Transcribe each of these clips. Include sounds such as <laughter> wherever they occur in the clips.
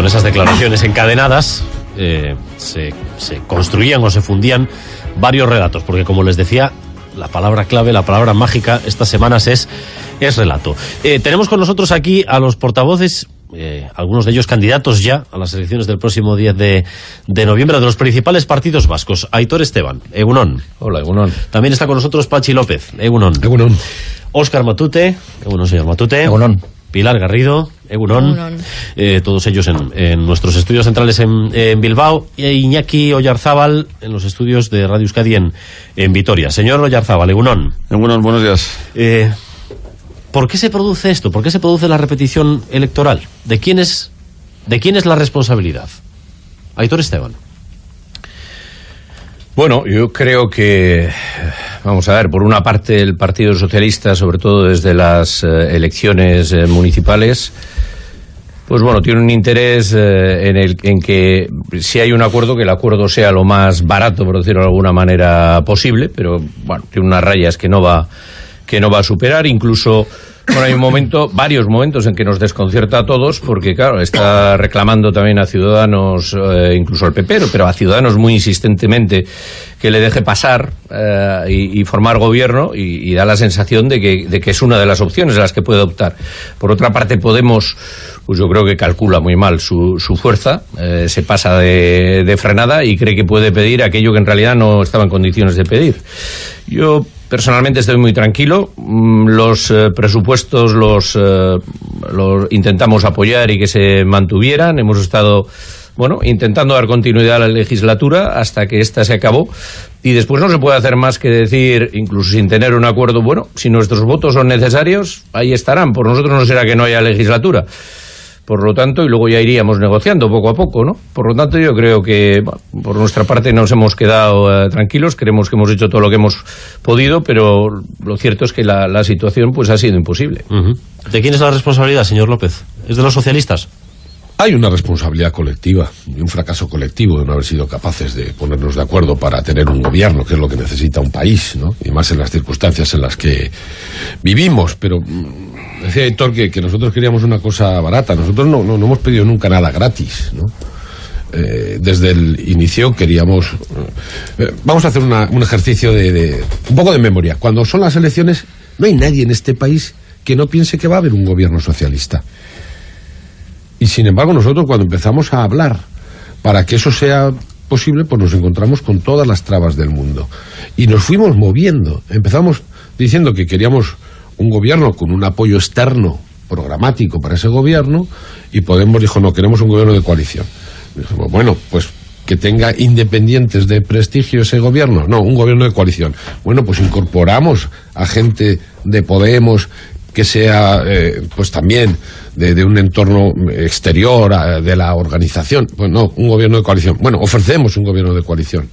con esas declaraciones encadenadas eh, se, construían o se fundían varios relatos, porque como les decía, la palabra clave, la palabra mágica estas semanas es, es relato. Eh, tenemos con nosotros aquí a los portavoces eh, algunos de ellos candidatos ya a las elecciones del próximo 10 de, noviembre de los principales partidos vascos. Aitor Esteban, Egunon. Hola, Egunon. También está con nosotros Pachi López, Egunon. Egunon. Óscar Matute, Egunon, señor Matute. Egunon. Pilar Garrido, Egunon, eh, todos ellos en, nuestros estudios centrales en, Bilbao, e Iñaki Oyarzábal en los estudios de Radio Euskadi en, Vitoria. Señor Oyarzábal, Egunon. Egunon, buenos días. Eh, ¿Por qué se produce esto? ¿Por qué se produce la repetición electoral? ¿De quién es, de quién es la responsabilidad? Aitor Esteban. Bueno, yo creo que, vamos a ver, por una parte el Partido Socialista, sobre todo desde las eh, elecciones eh, municipales, pues bueno, tiene un interés eh, en, el, en que si hay un acuerdo, que el acuerdo sea lo más barato, por decirlo de alguna manera, posible, pero bueno, tiene unas rayas que no va que no va a superar, incluso bueno, hay un momento, varios momentos en que nos desconcierta a todos, porque claro, está reclamando también a Ciudadanos, eh, incluso al PP, pero a Ciudadanos muy insistentemente que le deje pasar eh, y, formar gobierno y, da la sensación de que, de que, es una de las opciones a las que puede optar. Por otra parte, Podemos, pues yo creo que calcula muy mal su, su fuerza, eh, se pasa de, de frenada y cree que puede pedir aquello que en realidad no estaba en condiciones de pedir. Yo Personalmente estoy muy tranquilo. Mm, los eh, presupuestos los, eh, los intentamos apoyar y que se mantuvieran. Hemos estado bueno, intentando dar continuidad a la legislatura hasta que ésta se acabó. Y después no se puede hacer más que decir, incluso sin tener un acuerdo, bueno, si nuestros votos son necesarios, ahí estarán. Por nosotros no será que no haya legislatura. Por lo tanto, y luego ya iríamos negociando poco a poco, ¿no? Por lo tanto, yo creo que por nuestra parte nos hemos quedado eh, tranquilos, creemos que hemos hecho todo lo que hemos podido, pero lo cierto es que la, situación pues ha sido imposible. ¿De quién es la responsabilidad, señor López? ¿Es de los socialistas? Hay una responsabilidad colectiva y un fracaso colectivo de no haber sido capaces de ponernos de acuerdo para tener un gobierno, que es lo que necesita un país, ¿no? Y más en las circunstancias en las que vivimos. Pero mm, decía Héctor que, nosotros queríamos una cosa barata. Nosotros no, no, hemos pedido nunca nada gratis, ¿no? Eh, desde el inicio queríamos... Eh, vamos a hacer un ejercicio de... un poco de memoria. Cuando son las elecciones, no hay nadie en este país que no piense que va a haber un gobierno socialista. Y sin embargo nosotros cuando empezamos a hablar para que eso sea posible, pues nos encontramos con todas las trabas del mundo. Y nos fuimos moviendo. Empezamos diciendo que queríamos un gobierno con un apoyo externo programático para ese gobierno y Podemos dijo, no, queremos un gobierno de coalición. Dijimos, bueno, pues que tenga independientes de prestigio ese gobierno. No, un gobierno de coalición. Bueno, pues incorporamos a gente de Podemos que sea eh, pues también de, un entorno exterior de la organización. Pues no, un gobierno de coalición. Bueno, ofrecemos un gobierno de coalición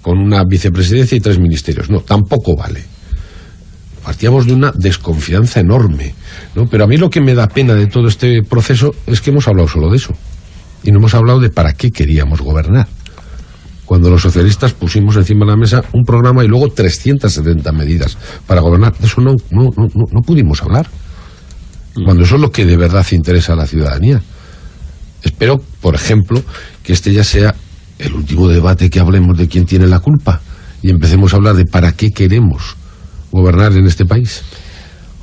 con una vicepresidencia y tres ministerios. No, tampoco vale. Partíamos de una desconfianza enorme. ¿no? Pero a mí lo que me da pena de todo este proceso es que hemos hablado solo de eso. Y no hemos hablado de para qué queríamos gobernar cuando los socialistas pusimos encima de la mesa un programa y luego 370 medidas para gobernar. De eso no, no, no, no pudimos hablar. Cuando eso es lo que de verdad interesa a la ciudadanía. Espero, por ejemplo, que este ya sea el último debate que hablemos de quién tiene la culpa y empecemos a hablar de para qué queremos gobernar en este país.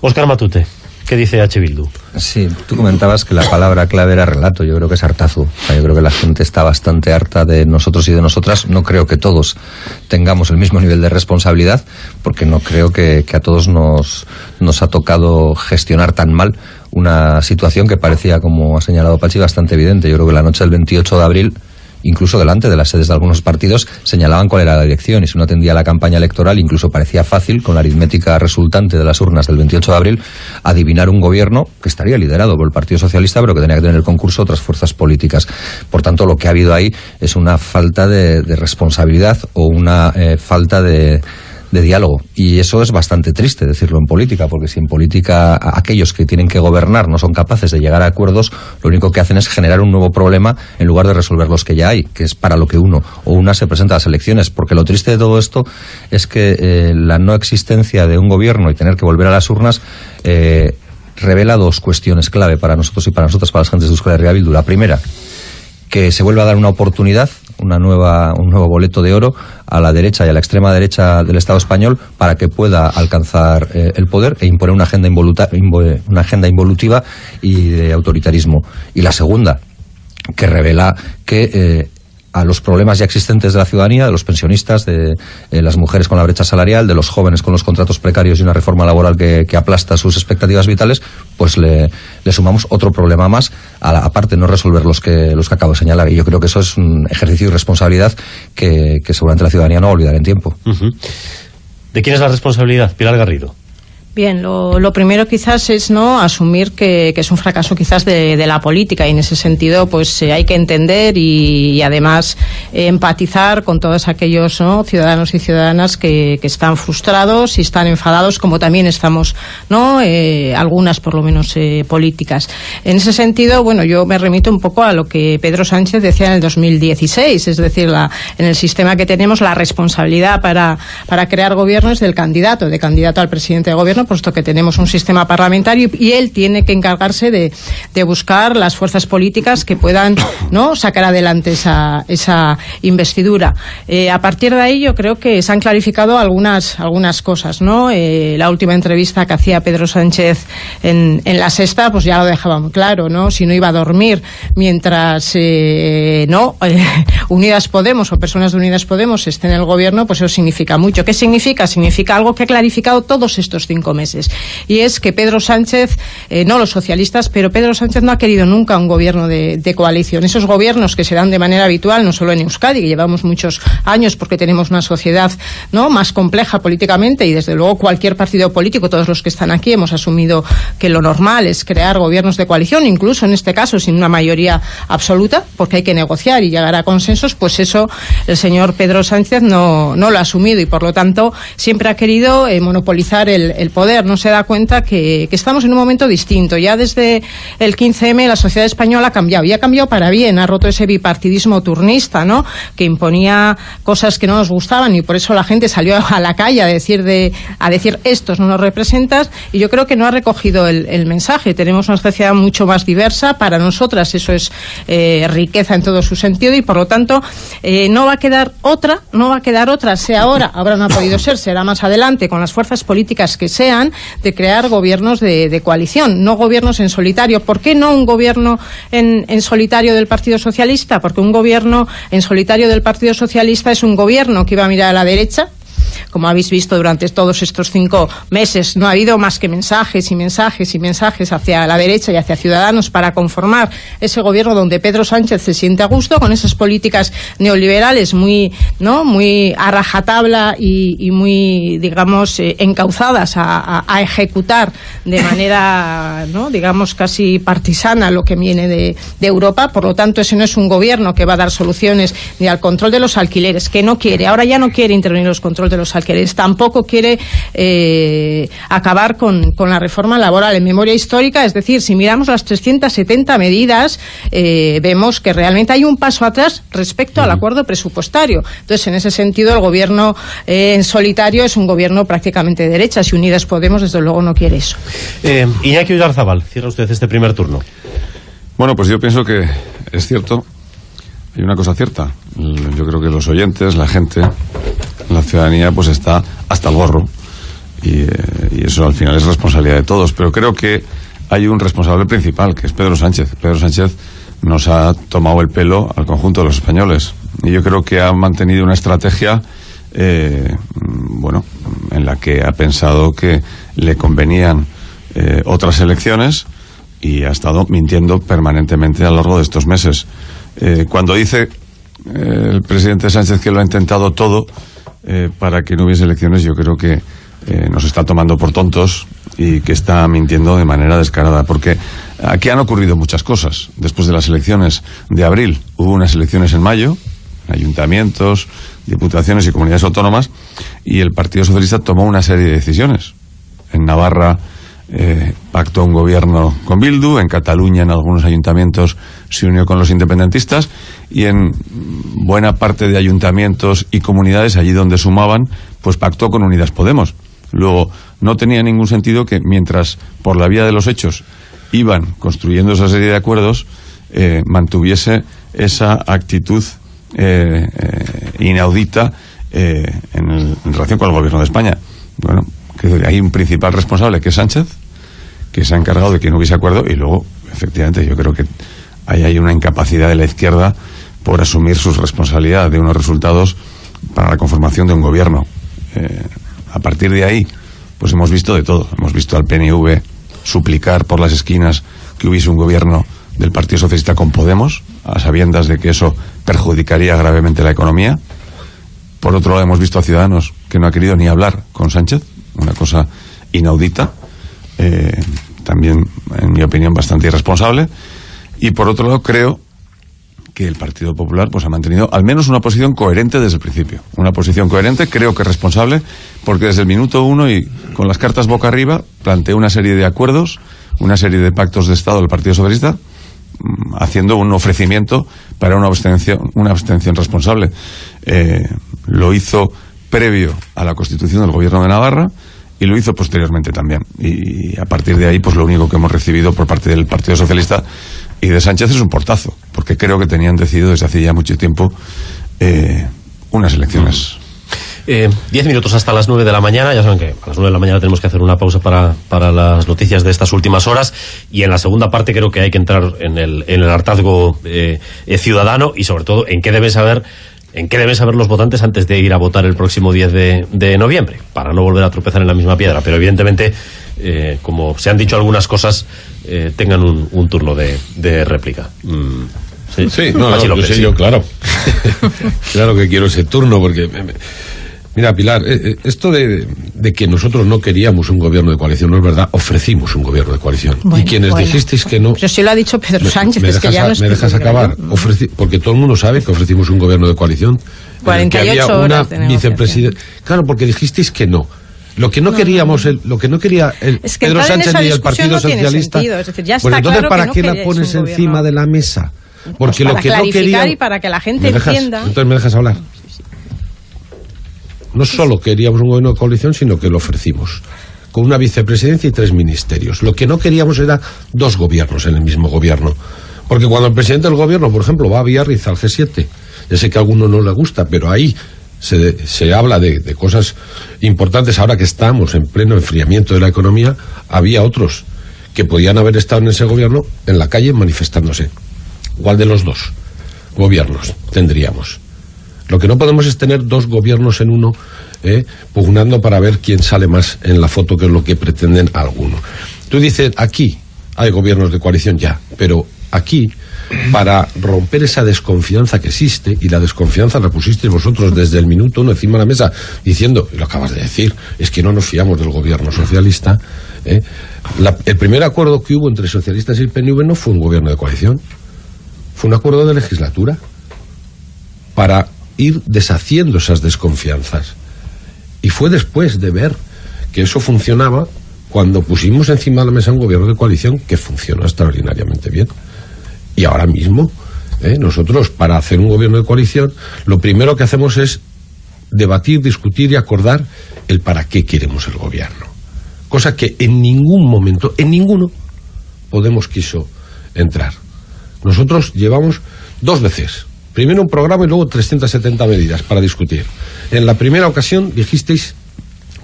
Oscar Matute. ¿Qué dice H. Bildu? Sí, tú comentabas que la palabra clave era relato. Yo creo que es hartazo. yo creo que la gente está bastante harta de nosotros y de nosotras. No creo que todos tengamos el mismo nivel de responsabilidad, porque no creo que, que a todos nos, nos ha tocado gestionar tan mal una situación que parecía, como ha señalado Pachi, bastante evidente. Yo creo que la noche del 28 de abril incluso delante de las sedes de algunos partidos, señalaban cuál era la dirección y si uno atendía la campaña electoral, incluso parecía fácil, con la aritmética resultante de las urnas del 28 de abril, adivinar un gobierno que estaría liderado por el Partido Socialista, pero que tenía que tener el concurso otras fuerzas políticas. Por tanto, lo que ha habido ahí es una falta de, responsabilidad o una eh, falta de de diálogo. Y eso es bastante triste decirlo en política, porque si en política aquellos que tienen que gobernar no son capaces de llegar a acuerdos, lo único que hacen es generar un nuevo problema en lugar de resolver los que ya hay, que es para lo que uno o una se presenta a las elecciones. Porque lo triste de todo esto es que eh, la no existencia de un gobierno y tener que volver a las urnas eh, revela dos cuestiones clave para nosotros y para nosotras, para las gentes de Euskal Herria Bildu. La primera, que se vuelva a dar una oportunidad, una nueva, un nuevo boleto de oro a la derecha y a la extrema derecha del Estado español para que pueda alcanzar eh, el poder e imponer una agenda, una agenda involutiva y de autoritarismo. Y la segunda, que revela que eh, a los problemas ya existentes de la ciudadanía, de los pensionistas, de eh, las mujeres con la brecha salarial, de los jóvenes con los contratos precarios y una reforma laboral que, aplasta sus expectativas vitales, pues le, sumamos otro problema más, a la, aparte no resolver los que, los que acabo de señalar. Y yo creo que eso es un ejercicio de responsabilidad que, seguramente la ciudadanía no va a olvidar en tiempo. ¿De quién es la responsabilidad, Pilar Garrido? Bien, lo, primero quizás es no asumir que, es un fracaso quizás de, la política y en ese sentido pues eh, hay que entender y, además empatizar con todos aquellos ciudadanos y ciudadanas que, están frustrados y están enfadados como también estamos no eh, algunas por lo menos eh, políticas. En ese sentido, bueno, yo me remito un poco a lo que Pedro Sánchez decía en el 2016, es decir, la, en el sistema que tenemos la responsabilidad para, para crear gobierno es del candidato, de candidato al presidente de gobierno puesto que tenemos un sistema parlamentario y él tiene que encargarse de, buscar las fuerzas políticas que puedan <coughs> sacar adelante esa, investidura. Eh, a partir de ahí yo creo que se han clarificado algunas, algunas cosas. Eh, la última entrevista que hacía Pedro Sánchez en, en la sexta pues ya lo dejaba muy claro. ¿no? Si no iba a dormir mientras eh, no <laughs> Unidas Podemos o personas de Unidas Podemos estén en el gobierno, pues eso significa mucho. ¿Qué significa? Significa algo que ha clarificado todos estos cinco meses. Y es que Pedro Sánchez, eh, no los socialistas, pero Pedro Sánchez no ha querido nunca un gobierno de, coalición. Esos gobiernos que se dan de manera habitual, no solo en Euskadi, que llevamos muchos años porque tenemos una sociedad no más compleja políticamente y desde luego cualquier partido político, todos los que están aquí, hemos asumido que lo normal es crear gobiernos de coalición, incluso en este caso sin una mayoría absoluta, porque hay que negociar y llegar a consensos, pues eso el señor Pedro Sánchez no, no lo ha asumido y por lo tanto siempre ha querido eh, monopolizar el, el poder, no se da cuenta que, estamos en un momento distinto. Ya desde el 15M la sociedad española ha cambiado y ha cambiado para bien, ha roto ese bipartidismo turnista, ¿no? Que imponía cosas que no nos gustaban y por eso la gente salió a la calle a decir de a decir estos no nos representas y yo creo que no ha recogido el, mensaje. Tenemos una sociedad mucho más diversa para nosotras eso es eh, riqueza en todo su sentido y por lo tanto eh, no va a quedar otra, no va a quedar otra, sea ahora, ahora no ha podido ser, será más adelante con las fuerzas políticas que de crear gobiernos de, coalición, no gobiernos en solitario. ¿Por qué no un gobierno en solitario del Partido Socialista? Porque un gobierno en solitario del Partido Socialista es un gobierno que iba a mirar a la derecha, como habéis visto durante todos estos cinco meses, no ha habido más que mensajes y mensajes y mensajes hacia la derecha y hacia Ciudadanos para conformar ese gobierno donde Pedro Sánchez se siente a gusto con esas políticas neoliberales muy, ¿no? muy a rajatabla y, muy, digamos, eh, encauzadas a, ejecutar de manera, ¿no? digamos, casi partisana lo que viene de, Europa. Por lo tanto, ese no es un gobierno que va a dar soluciones ni al control de los alquileres, que no quiere, ahora ya no quiere intervenir los controles de los alquileres. Tampoco quiere eh, acabar con, la reforma laboral en memoria histórica. Es decir, si miramos las 370 medidas, eh, vemos que realmente hay un paso atrás respecto al acuerdo presupuestario. Entonces, en ese sentido, el gobierno eh, en solitario es un gobierno prácticamente de derecha. Si Unidas Podemos, desde luego, no quiere eso. Iñaki Udarzabal, cierra usted este primer turno. Bueno, pues yo pienso que es cierto. Hay una cosa cierta. Yo creo que los oyentes, la gente, la ciudadanía pues está hasta el gorro y, eh, y, eso al final es responsabilidad de todos. Pero creo que hay un responsable principal, que es Pedro Sánchez. Pedro Sánchez nos ha tomado el pelo al conjunto de los españoles y yo creo que ha mantenido una estrategia, eh, bueno, en la que ha pensado que le convenían eh, otras elecciones y ha estado mintiendo permanentemente a lo largo de estos meses. Cuando dice el presidente Sánchez que lo ha intentado todo, eh, para que no hubiese elecciones, yo creo que eh, nos está tomando por tontos y que está mintiendo de manera descarada. Porque aquí han ocurrido muchas cosas. Después de las elecciones de abril, hubo unas elecciones en mayo, ayuntamientos, diputaciones y comunidades autónomas, y el Partido Socialista tomó una serie de decisiones. En Navarra eh, pactó un gobierno con Bildu, en Cataluña en algunos ayuntamientos se unió con los independentistas y en buena parte de ayuntamientos y comunidades allí donde sumaban, pues pactó con Unidas Podemos. Luego, no tenía ningún sentido que mientras por la vía de los hechos iban construyendo esa serie de acuerdos, eh, mantuviese esa actitud eh, eh, inaudita en, en relación con el gobierno de España. Bueno, que hay un principal responsable que es Sánchez, que se ha encargado de que no hubiese acuerdo y luego, efectivamente, yo creo que ahí hay una incapacidad de la izquierda por asumir sus responsabilidades de unos resultados para la conformación de un gobierno. Eh, a partir de ahí, pues hemos visto de todo. Hemos visto al PNV suplicar por las esquinas que hubiese un gobierno del Partido Socialista con Podemos, a sabiendas de que eso perjudicaría gravemente la economía. Por otro lado, hemos visto a Ciudadanos que no ha querido ni hablar con Sánchez, una cosa inaudita, eh, también, en mi opinión, bastante irresponsable. Y por otro lado, creo que el Partido Popular pues ha mantenido al menos una posición coherente desde el principio. Una posición coherente, creo que responsable, porque desde el minuto uno y con las cartas boca arriba planteó una serie de acuerdos, una serie de pactos de Estado del Partido Socialista, mm, haciendo un ofrecimiento para una abstención, una abstención responsable. Eh, lo hizo previo a la constitución del Gobierno de Navarra y lo hizo posteriormente también. Y a partir de ahí, pues lo único que hemos recibido por parte del Partido Socialista y de Sánchez es un portazo, porque creo que tenían decidido desde hace ya mucho tiempo eh, unas elecciones. Eh, diez minutos hasta las nueve de la mañana. Ya saben que a las nueve de la mañana tenemos que hacer una pausa para, para las noticias de estas últimas horas. Y en la segunda parte creo que hay que entrar en el, en el hartazgo eh, ciudadano y sobre todo en qué deben saber en qué deben saber los votantes antes de ir a votar el próximo 10 de, de noviembre, para no volver a tropezar en la misma piedra. Pero evidentemente, eh, como se han dicho algunas cosas, eh, tengan un, un turno de, de réplica. Mm, Sí, no, no, yo López, sé, sí. yo, claro. <laughs> claro que quiero ese turno, porque. Mira, Pilar, eh, eh, esto de, de que nosotros no queríamos un gobierno de coalición no es verdad. Ofrecimos un gobierno de coalición. Bueno, y quienes bueno. dijisteis que no. Pero sí lo ha dicho Pedro Me- Sánchez, me es que dejas ya no es me dejas acabar. Ofreci- porque todo el mundo sabe que ofrecimos un gobierno de coalición. en el que 48 había una vicepresidenta. Claro, porque dijisteis que no. Lo que no, queríamos, el- lo que no quería el Es que Pedro Sánchez ni el Partido no Socialista. sentido, es decir, ya pues está entonces, claro ¿para que no qué la pones encima de la mesa? Porque para lo que no clarificar quería. y para que la gente ¿Me dejas? entienda. Entonces me dejas hablar. No solo queríamos un gobierno de coalición, sino que lo ofrecimos. Con una vicepresidencia y tres ministerios. Lo que no queríamos era dos gobiernos en el mismo gobierno. Porque cuando el presidente del gobierno, por ejemplo, va a Biarritz al G7, ya sé que a alguno no le gusta, pero ahí se, se habla de, de cosas importantes. Ahora que estamos en pleno enfriamiento de la economía, había otros que podían haber estado en ese gobierno en la calle manifestándose. ¿Cuál de los dos gobiernos tendríamos? Lo que no podemos es tener dos gobiernos en uno, ¿eh? pugnando para ver quién sale más en la foto, que es lo que pretenden algunos. Tú dices, aquí hay gobiernos de coalición ya, pero aquí, para romper esa desconfianza que existe, y la desconfianza la pusisteis vosotros desde el minuto uno encima de la mesa, diciendo, y lo acabas de decir, es que no nos fiamos del gobierno socialista, ¿eh? El primer acuerdo que hubo entre socialistas y el PNV no fue un gobierno de coalición, fue un acuerdo de legislatura para ir deshaciendo esas desconfianzas. Y fue después de ver que eso funcionaba cuando pusimos encima de la mesa un gobierno de coalición que funcionó extraordinariamente bien. Y ahora mismo, ¿eh? nosotros para hacer un gobierno de coalición, lo primero que hacemos es debatir, discutir y acordar el para qué queremos el gobierno. Cosa que en ningún momento, en ninguno, Podemos quiso entrar. Nosotros llevamos dos veces. Primero un programa y luego 370 medidas para discutir. En la primera ocasión dijisteis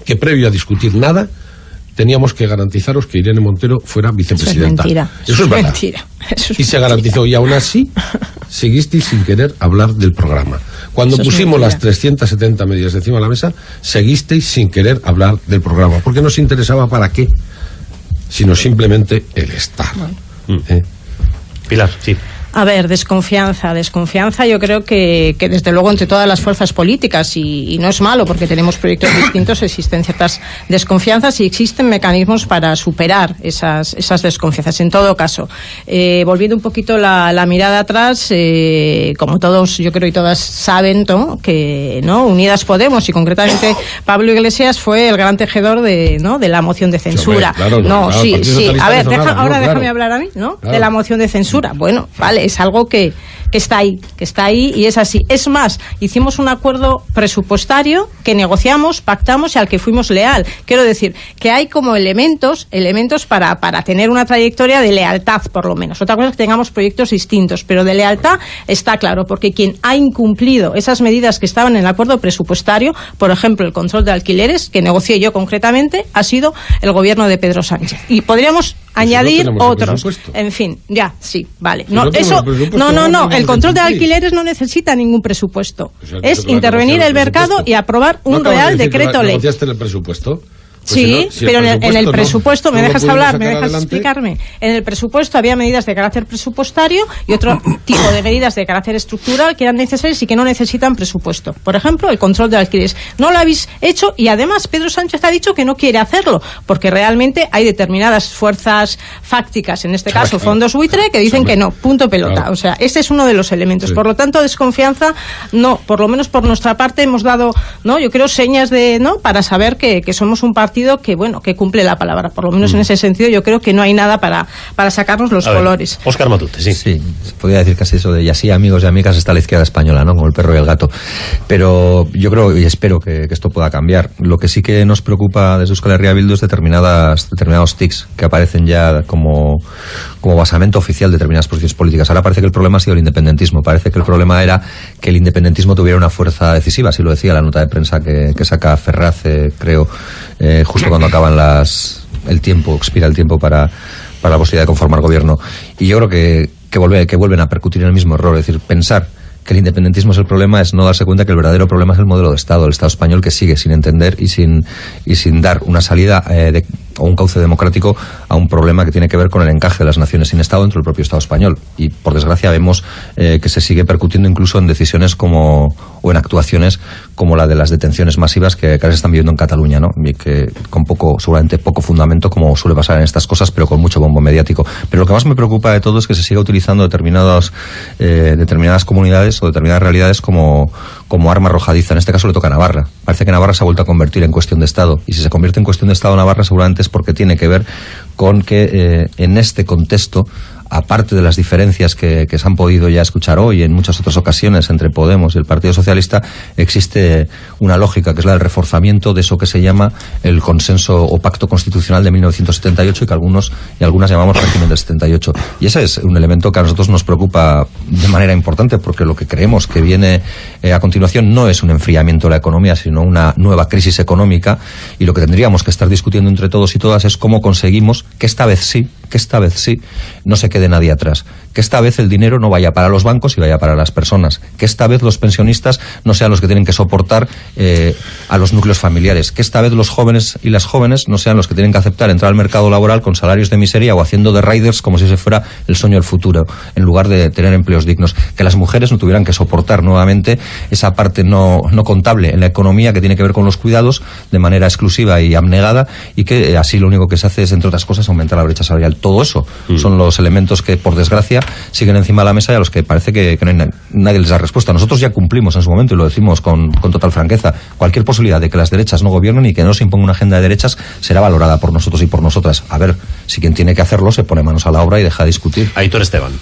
que previo a discutir nada teníamos que garantizaros que Irene Montero fuera Eso es vicepresidenta. mentira. Eso es verdad. mentira. Eso es Y se mentira. garantizó. Y aún así seguisteis sin querer hablar del programa. Cuando Eso pusimos las 370 medidas encima de la mesa, seguisteis sin querer hablar del programa. Porque no os interesaba para qué, sino simplemente el estar. ¿Eh? Pilar, sí. A ver, desconfianza, desconfianza yo creo que, que desde luego entre todas las fuerzas políticas y, y no es malo porque tenemos proyectos <coughs> distintos, existen ciertas desconfianzas y existen mecanismos para superar esas, esas desconfianzas. En todo caso, eh, volviendo un poquito la, la mirada atrás, eh, como todos yo creo y todas saben, ¿no? que no Unidas Podemos y concretamente Pablo Iglesias fue el gran tejedor de, ¿no? de la moción de censura. claro, no, claro, sí, sí. A ver, deja- ahora déjame hablar a mí, ¿no? De la moción de censura. Bueno, vale, es algo que, que está ahí, que está ahí y es así. Es más, hicimos un acuerdo presupuestario que negociamos, pactamos y al que fuimos leal. Quiero decir que hay como elementos, elementos para, para tener una trayectoria de lealtad, por lo menos. Otra cosa es que tengamos proyectos distintos, pero de lealtad está claro, porque quien ha incumplido esas medidas que estaban en el acuerdo presupuestario, por ejemplo, el control de alquileres, que negocié yo concretamente, ha sido el gobierno de Pedro Sánchez. Y podríamos añadir otros. En fin, ya, sí, vale. No, eso, no, no, no, el control de alquileres no necesita ningún presupuesto. es intervenir el mercado y aprobar un real decreto ley. el presupuesto? Pues sí, pero en el, presupuesto, ¿me dejas hablar? ¿Me dejas explicarme? En el presupuesto había medidas de carácter presupuestario y otro <coughs> tipo de medidas de carácter estructural que eran necesarias y que no necesitan presupuesto. Por ejemplo, el control de alquileres. No lo habéis hecho y además Pedro Sánchez ha dicho que no quiere hacerlo porque realmente hay determinadas fuerzas fácticas, en este caso fondos buitre, que dicen que no, punto pelota. O sea, ese es uno de los elementos. Por lo tanto, desconfianza, no, por lo menos por nuestra parte hemos dado, no, yo creo señas de, no, para saber que, que somos un partido que, bueno, que cumple la palabra. Por lo menos en mm. ese sentido yo creo que no hay nada para, para sacarnos los colores. Oscar Matute, sí. Sí, podría decir casi eso de y así amigos y amigas está la izquierda española, ¿no? Como el perro y el gato. Pero yo creo y espero que, esto pueda cambiar. Lo que sí que nos preocupa desde Euskal Herria Bildu es determinadas, determinados tics que aparecen ya como, como basamento oficial de determinadas posiciones políticas. Ahora parece que el problema ha sido el independentismo. Parece que el problema era que el independentismo tuviera una fuerza decisiva, así lo decía la nota de prensa que, saca Ferraz, creo, eh, justo cuando acaban las el tiempo, expira el tiempo para, para la posibilidad de conformar gobierno. Y yo creo que, que, vuelve, que vuelven a percutir en el mismo error, es decir, pensar que el independentismo es el problema es no darse cuenta que el verdadero problema es el modelo de Estado, el Estado español que sigue sin entender y sin, y sin dar una salida eh, de, o un cauce democrático a un problema que tiene que ver con el encaje de las naciones sin Estado dentro del propio Estado español. Y por desgracia vemos eh, que se sigue percutiendo incluso en decisiones como, o en actuaciones como la de las detenciones masivas que cada vez están viviendo en Cataluña, ¿no? Que con poco, seguramente poco fundamento, como suele pasar en estas cosas, pero con mucho bombo mediático. Pero lo que más me preocupa de todo es que se siga utilizando determinados, eh, determinadas comunidades o determinadas realidades como, como arma arrojadiza. En este caso le toca a Navarra. Parece que Navarra se ha vuelto a convertir en cuestión de Estado. Y si se convierte en cuestión de Estado Navarra, seguramente es porque tiene que ver con que eh, en este contexto aparte de las diferencias que, se han podido ya escuchar hoy en muchas otras ocasiones entre Podemos y el Partido Socialista, existe una lógica que es la del reforzamiento de eso que se llama el consenso o pacto constitucional de 1978 y que algunos y algunas llamamos régimen del 78. Y ese es un elemento que a nosotros nos preocupa de manera importante porque lo que creemos que viene eh, a continuación no es un enfriamiento de la economía, sino una nueva crisis económica y lo que tendríamos que estar discutiendo entre todos y todas es cómo conseguimos que esta vez sí, que esta vez sí, no se quede nadie atrás. Que esta vez el dinero no vaya para los bancos y vaya para las personas. Que esta vez los pensionistas no sean los que tienen que soportar eh, a los núcleos familiares. Que esta vez los jóvenes y las jóvenes no sean los que tienen que aceptar entrar al mercado laboral con salarios de miseria o haciendo de riders como si se fuera el sueño del futuro, en lugar de tener empleos dignos. Que las mujeres no tuvieran que soportar nuevamente esa parte no, no contable en la economía que tiene que ver con los cuidados de manera exclusiva y abnegada y que eh, así lo único que se hace es, entre otras cosas, aumentar la brecha salarial. Todo eso mm. son los elementos que, por desgracia, siguen encima de la mesa y a los que parece que, nadie les da respuesta. Nosotros ya cumplimos en su momento, y lo decimos con, total franqueza, cualquier posibilidad de que las derechas no gobiernen y que no se imponga una agenda de derechas será valorada por nosotros y por nosotras. A ver, si quien tiene que hacerlo se pone manos a la obra y deja de discutir. Aitor Esteban.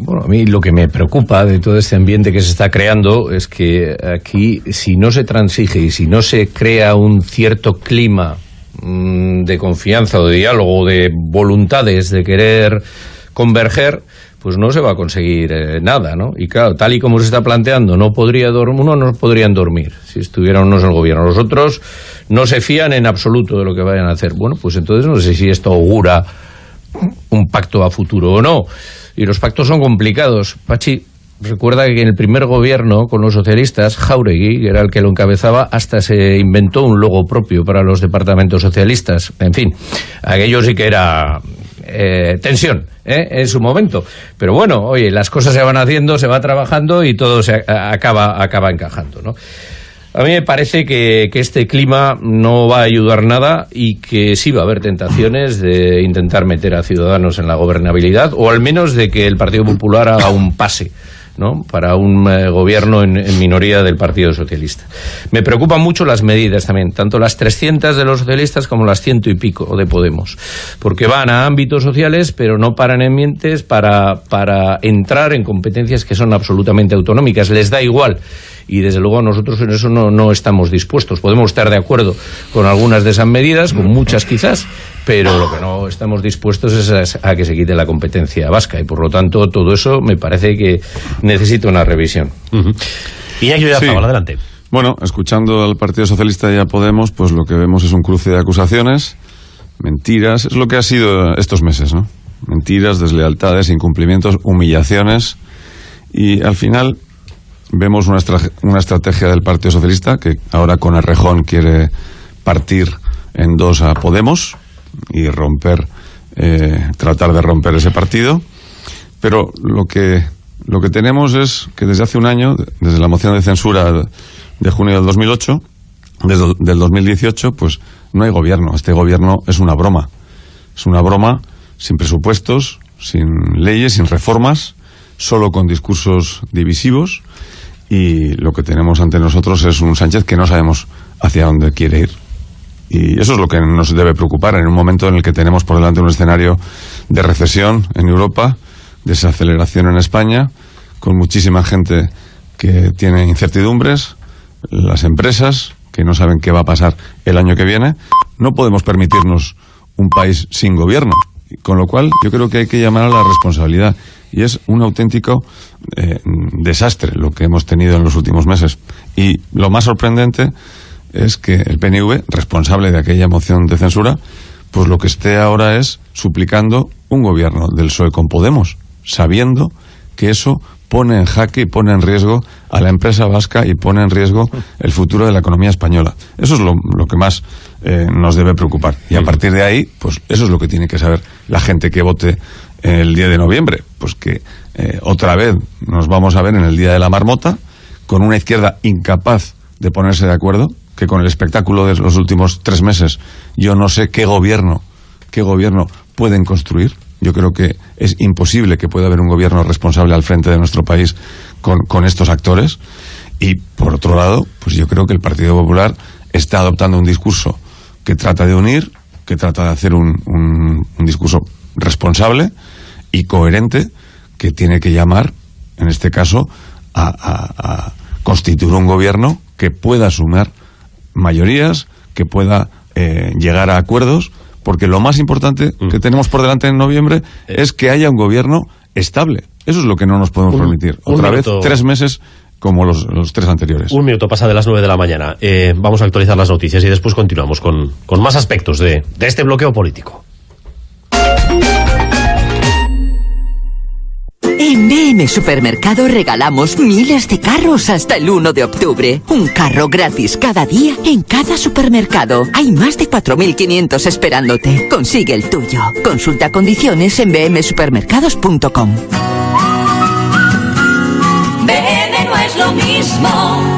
Bueno, a mí lo que me preocupa de todo este ambiente que se está creando es que aquí, si no se transige y si no se crea un cierto clima de confianza o de diálogo, de voluntades de querer converger, pues no se va a conseguir eh, nada, ¿no? Y claro, tal y como se está planteando, no podría uno no podrían dormir si estuvieran unos en el gobierno. Los otros no se fían en absoluto de lo que vayan a hacer. Bueno, pues entonces no sé si esto augura un pacto a futuro o no. Y los pactos son complicados. Pachi, recuerda que en el primer gobierno con los socialistas, Jauregui, que era el que lo encabezaba, hasta se inventó un logo propio para los departamentos socialistas. En fin, aquello sí que era eh, tensión ¿eh? en su momento. Pero bueno, oye, las cosas se van haciendo, se va trabajando y todo se acaba, acaba encajando. A mí me parece que, este clima no va a ayudar nada y que sí va a haber tentaciones de intentar meter a Ciudadanos en la gobernabilidad o al menos de que el Partido Popular haga un pase ¿no? para un eh, gobierno en, minoría del Partido Socialista. Me preocupan mucho las medidas también, tanto las 300 de los socialistas como las ciento y pico de Podemos, porque van a ámbitos sociales, pero no paran en mientes para, para entrar en competencias que son absolutamente autonómicas. Les da igual y desde luego nosotros en eso no, no estamos dispuestos. Podemos estar de acuerdo con algunas de esas medidas, con muchas quizás, pero lo que no estamos dispuestos es a, que se quite la competencia vasca y por lo tanto todo eso me parece que necesita una revisión. Y hay sí. adelante. Bueno, escuchando al Partido Socialista y a Podemos, pues lo que vemos es un cruce de acusaciones, mentiras, es lo que ha sido estos meses, ¿no? Mentiras, deslealtades, incumplimientos, humillaciones y al final vemos una, una estrategia del Partido Socialista que ahora con Errejón quiere partir en dos a Podemos y romper, eh, tratar de romper ese partido. Pero lo que, lo que tenemos es que desde hace un año, desde la moción de censura de junio del 2008, desde el 2018, pues no hay gobierno. Este gobierno es una broma. Es una broma sin presupuestos, sin leyes, sin reformas, solo con discursos divisivos y lo que tenemos ante nosotros es un Sánchez que no sabemos hacia dónde quiere ir. Y eso es lo que nos debe preocupar en un momento en el que tenemos por delante un escenario de recesión en Europa, desaceleración en España, con muchísima gente que tiene incertidumbres, las empresas que no saben qué va a pasar el año que viene. No podemos permitirnos un país sin gobierno. Con lo cual, yo creo que hay que llamar a la responsabilidad y es un auténtico eh, desastre lo que hemos tenido en los últimos meses. Y lo más sorprendente es que el PNV, responsable de aquella moción de censura, pues lo que esté ahora es suplicando un gobierno del PSOE con Podemos, sabiendo que eso pone en jaque y pone en riesgo a la empresa vasca y pone en riesgo el futuro de la economía española. Eso es lo, que más eh, nos debe preocupar. Y a partir de ahí, pues eso es lo que tiene que saber la gente que vote el día de noviembre. Pues que eh, otra vez nos vamos a ver en el día de la marmota, con una izquierda incapaz de ponerse de acuerdo, que con el espectáculo de los últimos tres meses yo no sé qué gobierno, qué gobierno pueden construir. Yo creo que es imposible que pueda haber un gobierno responsable al frente de nuestro país con, estos actores. Y por otro lado, pues yo creo que el Partido Popular está adoptando un discurso que trata de unir, que trata de hacer un discurso responsable y coherente que tiene que llamar, en este caso, a, constituir un gobierno que pueda sumar mayorías, que pueda eh, llegar a acuerdos, porque lo más importante que tenemos por delante en noviembre eh. es que haya un gobierno estable. Eso es lo que no nos podemos permitir. Otra vez, tres meses como los, tres anteriores. Un minuto pasa de las nueve de la mañana. Eh, vamos a actualizar las noticias y después continuamos con, con más aspectos de, de este bloqueo político. En BM Supermercado regalamos miles de carros hasta el 1 de octubre. Un carro gratis cada día en cada supermercado. Hay más de 4.500 esperándote. Consigue el tuyo. Consulta condiciones en bmsupermercados.com. BM no es lo mismo.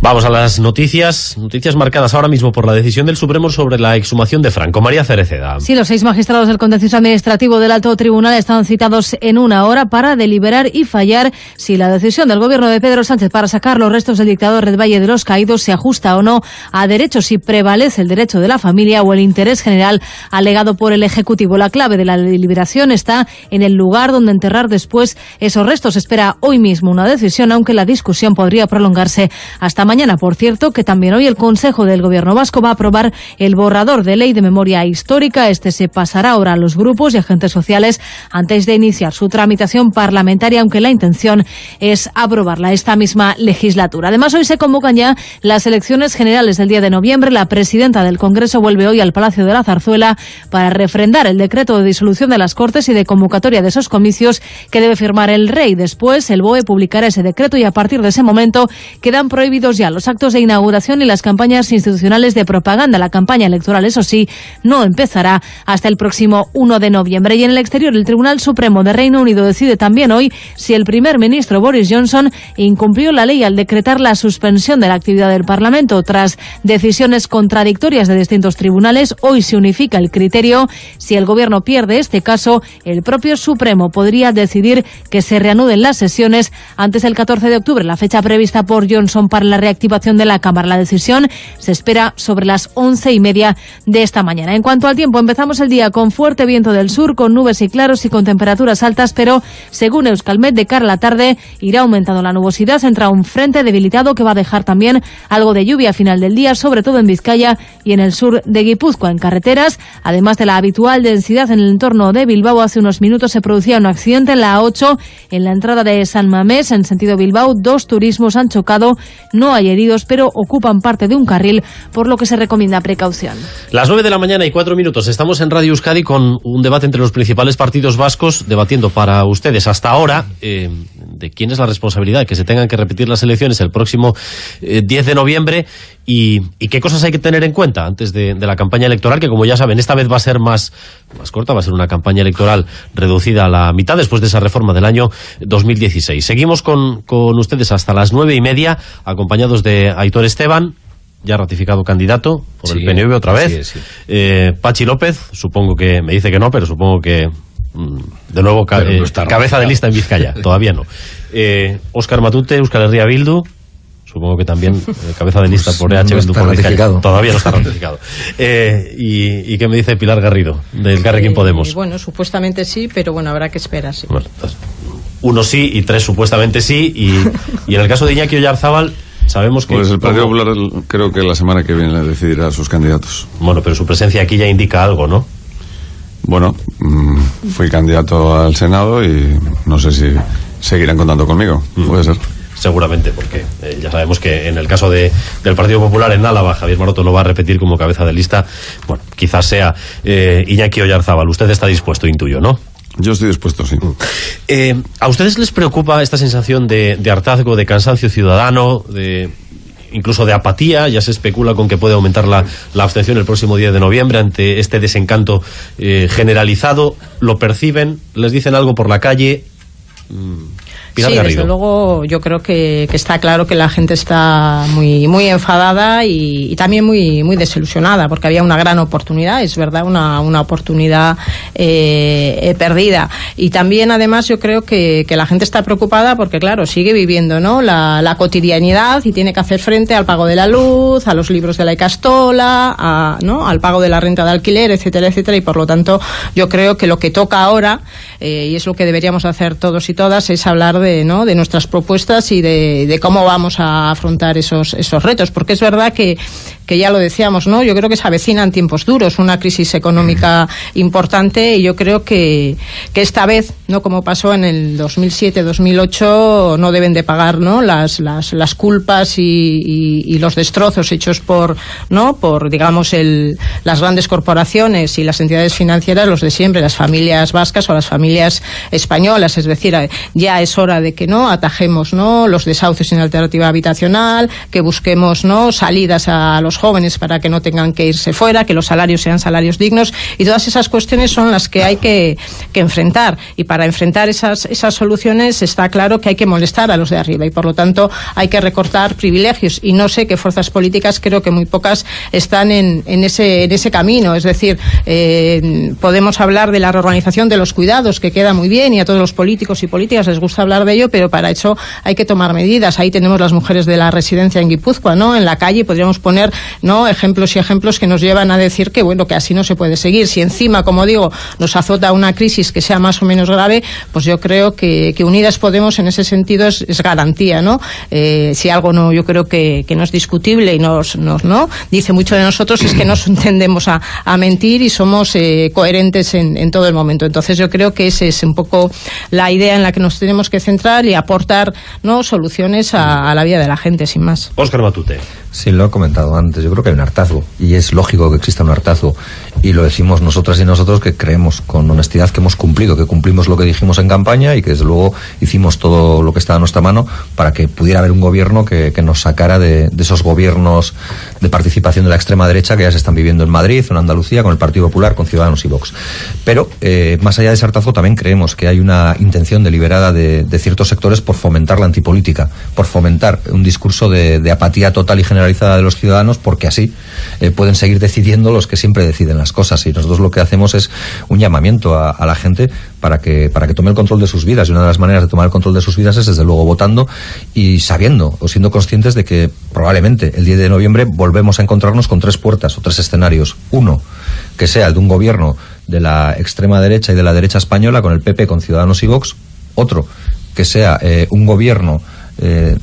Vamos a las noticias, noticias marcadas ahora mismo por la decisión del Supremo sobre la exhumación de Franco. María Cereceda. Sí, los seis magistrados del Contencioso Administrativo del Alto Tribunal están citados en una hora para deliberar y fallar si la decisión del gobierno de Pedro Sánchez para sacar los restos del dictador Red Valle de los Caídos se ajusta o no a derechos, si prevalece el derecho de la familia o el interés general alegado por el Ejecutivo. La clave de la deliberación está en el lugar donde enterrar después esos restos. Espera hoy mismo una decisión, aunque la discusión podría prolongarse hasta mañana, por cierto, que también hoy el Consejo del Gobierno Vasco va a aprobar el borrador de ley de memoria histórica. Este se pasará ahora a los grupos y agentes sociales antes de iniciar su tramitación parlamentaria, aunque la intención es aprobarla esta misma legislatura. Además, hoy se convocan ya las elecciones generales del día de noviembre. La presidenta del Congreso vuelve hoy al Palacio de la Zarzuela para refrendar el decreto de disolución de las Cortes y de convocatoria de esos comicios que debe firmar el rey. Después, el BOE publicará ese decreto y a partir de ese momento quedan prohibidos día los actos de inauguración y las campañas institucionales de propaganda. La campaña electoral, eso sí, no empezará hasta el próximo 1 de noviembre. Y en el exterior, el Tribunal Supremo de Reino Unido decide también hoy si el primer ministro Boris Johnson incumplió la ley al decretar la suspensión de la actividad del Parlamento. Tras decisiones contradictorias de distintos tribunales, hoy se unifica el criterio. Si el gobierno pierde este caso, el propio Supremo podría decidir que se reanuden las sesiones antes del 14 de octubre, la fecha prevista por Johnson para la reactivación de la Cámara. La decisión se espera sobre las once y media de esta mañana. En cuanto al tiempo, empezamos el día con fuerte viento del sur, con nubes y claros y con temperaturas altas, pero según Euskalmet, de cara a la tarde irá aumentando la nubosidad. Entra un frente debilitado que va a dejar también algo de lluvia a final del día, sobre todo en Vizcaya y en el sur de Guipúzcoa. En carreteras, además de la habitual densidad en el entorno de Bilbao, hace unos minutos se producía un accidente en la A8 en la entrada de San Mamés, en sentido Bilbao. Dos turismos han chocado, no hay heridos, pero ocupan parte de un carril, por lo que se recomienda precaución. Las 9 de la mañana y cuatro minutos. Estamos en Radio Euskadi con un debate entre los principales partidos vascos, debatiendo para ustedes hasta ahora eh, de quién es la responsabilidad que se tengan que repetir las elecciones el próximo eh, 10 de noviembre y, y, qué cosas hay que tener en cuenta antes de, de, la campaña electoral, que como ya saben, esta vez va a ser más, más corta, va a ser una campaña electoral reducida a la mitad después de esa reforma del año 2016. Seguimos con, con ustedes hasta las nueve y media, acompañados de Aitor Esteban, ya ratificado candidato por sí, el PNV otra vez. Sí. Eh, Pachi López, supongo que me dice que no, pero supongo que de nuevo ca no eh, cabeza de lista en Vizcaya, <laughs> todavía no. Eh, Óscar Matute, Euskal Herria Bildu, supongo que también eh, cabeza de lista por EH no Bildu está por Vizcaya. ratificado. Todavía no está ratificado. <laughs> Eh, y, ¿Y qué me dice Pilar Garrido, del Carrequín Eh, Podemos? Bueno, supuestamente sí, pero bueno, habrá que esperar, sí. Bueno, pues, uno sí y tres supuestamente sí. Y, y en el caso de Iñaki Oyarzábal, sabemos que... Pues el Partido como- Popular creo que la semana que viene decidirá sus candidatos. Bueno, pero su presencia aquí ya indica algo, ¿no? Bueno, mm, fui candidato al Senado y no sé si seguirán contando conmigo. Puede ser. Seguramente, porque eh, ya sabemos que en el caso de, del Partido Popular en Álava, Javier Maroto no va a repetir como cabeza de lista. Bueno, quizás sea eh, Iñaki Oyarzábal. Usted está dispuesto, intuyo, ¿no? Yo estoy dispuesto, sí. Eh, ¿A ustedes les preocupa esta sensación de, de hartazgo, de cansancio ciudadano, de incluso de apatía? Ya se especula con que puede aumentar la, la abstención el próximo día de noviembre ante este desencanto eh, generalizado. ¿Lo perciben? ¿Les dicen algo por la calle? Pilar sí, Garrido. desde luego yo creo que, que está claro que la gente está muy muy enfadada y, y también muy muy desilusionada porque había una gran oportunidad, es verdad, una, una oportunidad eh, eh, perdida. Y también además yo creo que, que la gente está preocupada porque claro, sigue viviendo ¿no? la, la cotidianidad y tiene que hacer frente al pago de la luz, a los libros de la Icastola, a, ¿no? al pago de la renta de alquiler, etcétera, etcétera. Y por lo tanto yo creo que lo que toca ahora, eh, y es lo que deberíamos hacer todos y todas, es hablar de, ¿no? de nuestras propuestas y de, de cómo vamos a afrontar esos, esos retos. Porque es verdad que, que ya lo decíamos, ¿no? Yo creo que se avecinan tiempos duros, una crisis económica importante y yo creo que, que esta vez, no como pasó en el 2007-2008, no deben de pagar, ¿no? Las, las, las culpas y, y, y los destrozos hechos por, ¿no? Por, digamos, el, las grandes corporaciones y las entidades financieras, los de siempre, las familias vascas o las familias españolas. Es decir, eh, ya es hora de que no atajemos, ¿no? Los desahucios sin alternativa habitacional, que busquemos, ¿no? Salidas a los jóvenes para que no tengan que irse fuera, que los salarios sean salarios dignos y todas esas cuestiones son las que hay que, que enfrentar. Y para enfrentar esas, esas soluciones está claro que hay que molestar a los de arriba y por lo tanto hay que recortar privilegios. Y no sé qué fuerzas políticas creo que muy pocas están en, en ese, en ese camino. Es decir eh, podemos hablar de la reorganización de los cuidados que queda muy bien y a todos los políticos y políticas les gusta hablar de ello pero para eso hay que tomar medidas. Ahí tenemos las mujeres de la residencia en Guipúzcoa ¿no? en la calle podríamos poner ¿no? ejemplos y ejemplos que nos llevan a decir que bueno que así no se puede seguir. Si encima como digo nos azota una crisis que sea más o menos grave pues yo creo que, que Unidas Podemos en ese sentido es, es garantía no eh, si algo no yo creo que, que no es discutible y nos, nos no dice mucho de nosotros es que nos <clears throat> entendemos a, a mentir y somos eh, coherentes en, en todo el momento. Entonces yo creo que esa es un poco la idea en la que nos tenemos que centrar y aportar no soluciones a, a la vida de la gente sin más. Óscar Matute. Sí, lo he comentado antes. Yo creo que hay un hartazgo y es lógico que exista un hartazgo. Y lo decimos nosotras y nosotros que creemos con honestidad que hemos cumplido, que cumplimos lo que dijimos en campaña y que desde luego hicimos todo lo que estaba a nuestra mano para que pudiera haber un gobierno que, que nos sacara de, esos gobiernos de participación de la extrema derecha que ya se están viviendo en Madrid, en Andalucía, con el Partido Popular, con Ciudadanos y Vox. Pero eh, más allá de ese hartazgo también creemos que hay una intención deliberada de, ciertos sectores por fomentar la antipolítica, por fomentar un discurso de, de apatía total y de los ciudadanos, porque así eh, pueden seguir decidiendo los que siempre deciden las cosas. Y nosotros lo que hacemos es un llamamiento a, a, la gente para que, para que tome el control de sus vidas. Y una de las maneras de tomar el control de sus vidas es, desde luego, votando y sabiendo o siendo conscientes de que probablemente el 10 de noviembre volvemos a encontrarnos con tres puertas o tres escenarios. Uno, que sea el de un gobierno de la extrema derecha y de la derecha española, con el PP, con Ciudadanos y Vox. Otro, que sea eh, un gobierno eh,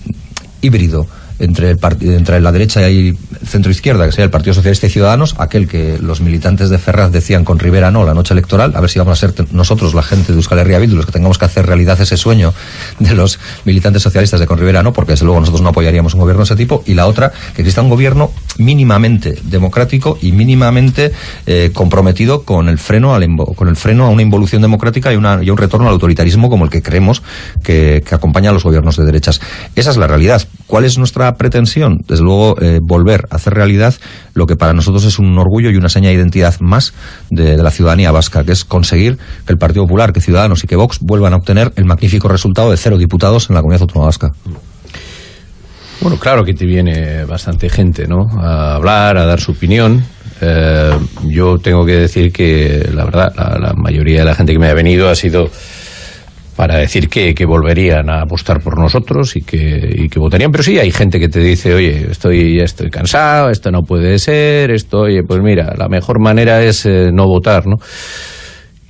híbrido entre, el entre la derecha y centro izquierda, que sería el Partido Socialista y Ciudadanos, aquel que los militantes de Ferraz decían con Rivera no la noche electoral, a ver si vamos a ser nosotros, la gente de Euskal Herria Bildu, los que tengamos que hacer realidad ese sueño de los militantes socialistas de con Rivera no, porque desde luego nosotros no apoyaríamos un gobierno de ese tipo, y la otra, que exista un gobierno mínimamente democrático y mínimamente eh, comprometido con el freno al con el freno a una involución democrática y, una, y un retorno al autoritarismo como el que creemos que acompaña a los gobiernos de derechas. Esa es la realidad. ¿Cuál es nuestra pretensión? Desde luego, eh, volver a hacer realidad lo que para nosotros es un orgullo y una seña de identidad más de, la ciudadanía vasca, que es conseguir que el Partido Popular, que Ciudadanos y que Vox vuelvan a obtener el magnífico resultado de cero diputados en la comunidad autónoma vasca. Bueno, claro que te viene bastante gente, ¿no? A hablar, a dar su opinión. Eh, yo tengo que decir que, la verdad, la mayoría de la gente que me ha venido ha sido para decir que, que, volverían a apostar por nosotros y que, y que, votarían. Pero sí hay gente que te dice, oye, estoy, estoy cansado, esto no puede ser, esto, oye, pues mira, la mejor manera es eh, no votar, ¿no?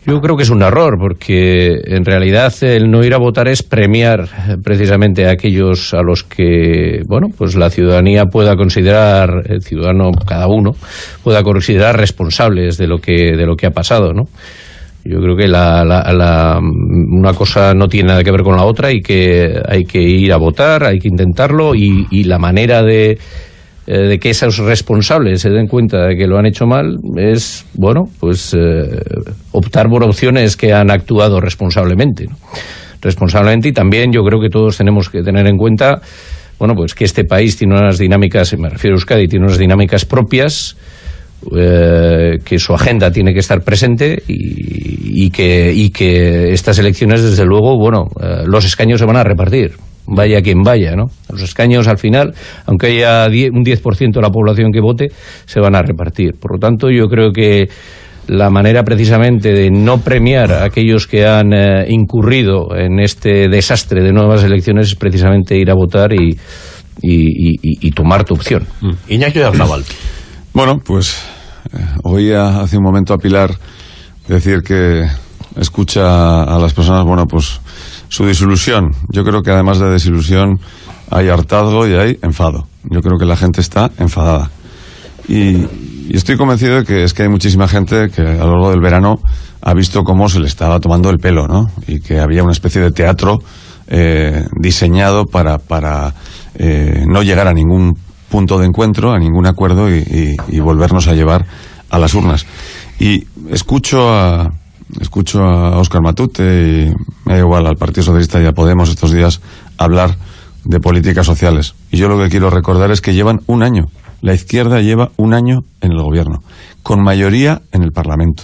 Yo creo que es un error, porque en realidad el no ir a votar es premiar precisamente a aquellos a los que, bueno, pues la ciudadanía pueda considerar, el ciudadano cada uno, pueda considerar responsables de lo que, de lo que ha pasado, ¿no? Yo creo que la, la, la, una cosa no tiene nada que ver con la otra y que hay que ir a votar, hay que intentarlo y, y la manera de, eh, de que esos responsables se den cuenta de que lo han hecho mal es, bueno, pues eh, optar por opciones que han actuado responsablemente. ¿no? Responsablemente y también yo creo que todos tenemos que tener en cuenta, bueno, pues que este país tiene unas dinámicas, me refiero a Euskadi, tiene unas dinámicas propias eh, que su agenda tiene que estar presente y, y, que, y que estas elecciones, desde luego, bueno, eh, los escaños se van a repartir vaya quien vaya, ¿no? Los escaños al final, aunque haya un 10% de la población que vote, se van a repartir. Por lo tanto, yo creo que la manera precisamente de no premiar a aquellos que han eh, incurrido en este desastre de nuevas elecciones es precisamente ir a votar y, y, y, y tomar tu opción. Mm. Iñaki Arnabal. Bueno, pues oía hace un momento a Pilar decir que escucha a las personas, bueno, pues su desilusión. Yo creo que además de desilusión hay hartazgo y hay enfado. Yo creo que la gente está enfadada. Y, y, estoy convencido de que es que hay muchísima gente que a lo largo del verano ha visto cómo se le estaba tomando el pelo, ¿no? Y que había una especie de teatro eh, diseñado para, para eh, no llegar a ningún punto de encuentro, a ningún acuerdo y, volvernos a llevar a las urnas. Y escucho a, escucho a Óscar Matute y me da igual al Partido Socialista y a Podemos estos días hablar de políticas sociales. Y yo lo que quiero recordar es que llevan un año. La izquierda lleva un año en el gobierno, con mayoría en el Parlamento,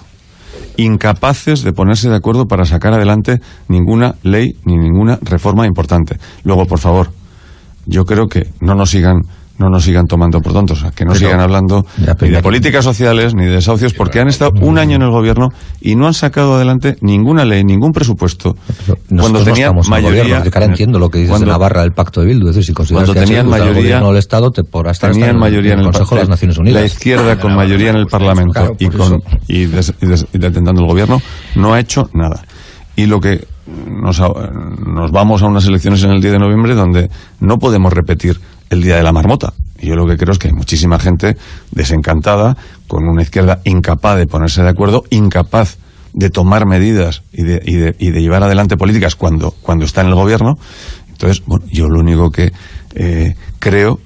incapaces de ponerse de acuerdo para sacar adelante ninguna ley ni ninguna reforma importante. Luego, por favor, yo creo que no nos sigan no nos sigan tomando por tontos, que no pero, sigan hablando ya, ni de políticas sociales ni de desahucios, porque han estado un año en el gobierno y no han sacado adelante ninguna ley, ningún presupuesto. Cuando tenían no mayoría. Gobierno, entiendo lo que dices cuando, de Navarra del Pacto de Bildu, es decir, si consideras cuando que tenían mayoría, del Estado, te podrás tenían mayoría en el, Consejo de las Naciones Unidas. La izquierda con mayoría en el Parlamento claro, y, con, y, des, y, des, y detentando el gobierno no ha hecho nada. Y lo que nos, nos vamos a unas elecciones en el 10 de noviembre donde no podemos repetir el día de la marmota. Y yo lo que creo es que hay muchísima gente desencantada, con una izquierda incapaz de ponerse de acuerdo, incapaz de tomar medidas y de, llevar adelante políticas cuando, cuando está en el gobierno. Entonces, bueno, yo lo único que eh, creo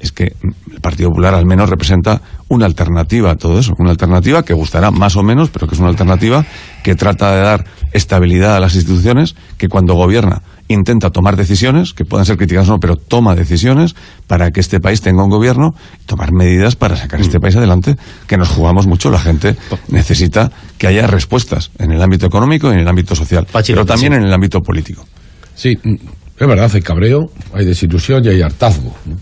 es que el Partido Popular al menos representa una alternativa a todo eso, una alternativa que gustará más o menos, pero que es una alternativa que trata de dar estabilidad a las instituciones, que cuando gobierna intenta tomar decisiones, que puedan ser criticadas o no, pero toma decisiones para que este país tenga un gobierno y tomar medidas para sacar este país adelante, que nos jugamos mucho. La gente necesita que haya respuestas en el ámbito económico y en el ámbito social, pero también en el ámbito político. Sí, mm, es verdad, hay cabreo, hay desilusión y hay hartazgo. ¿no?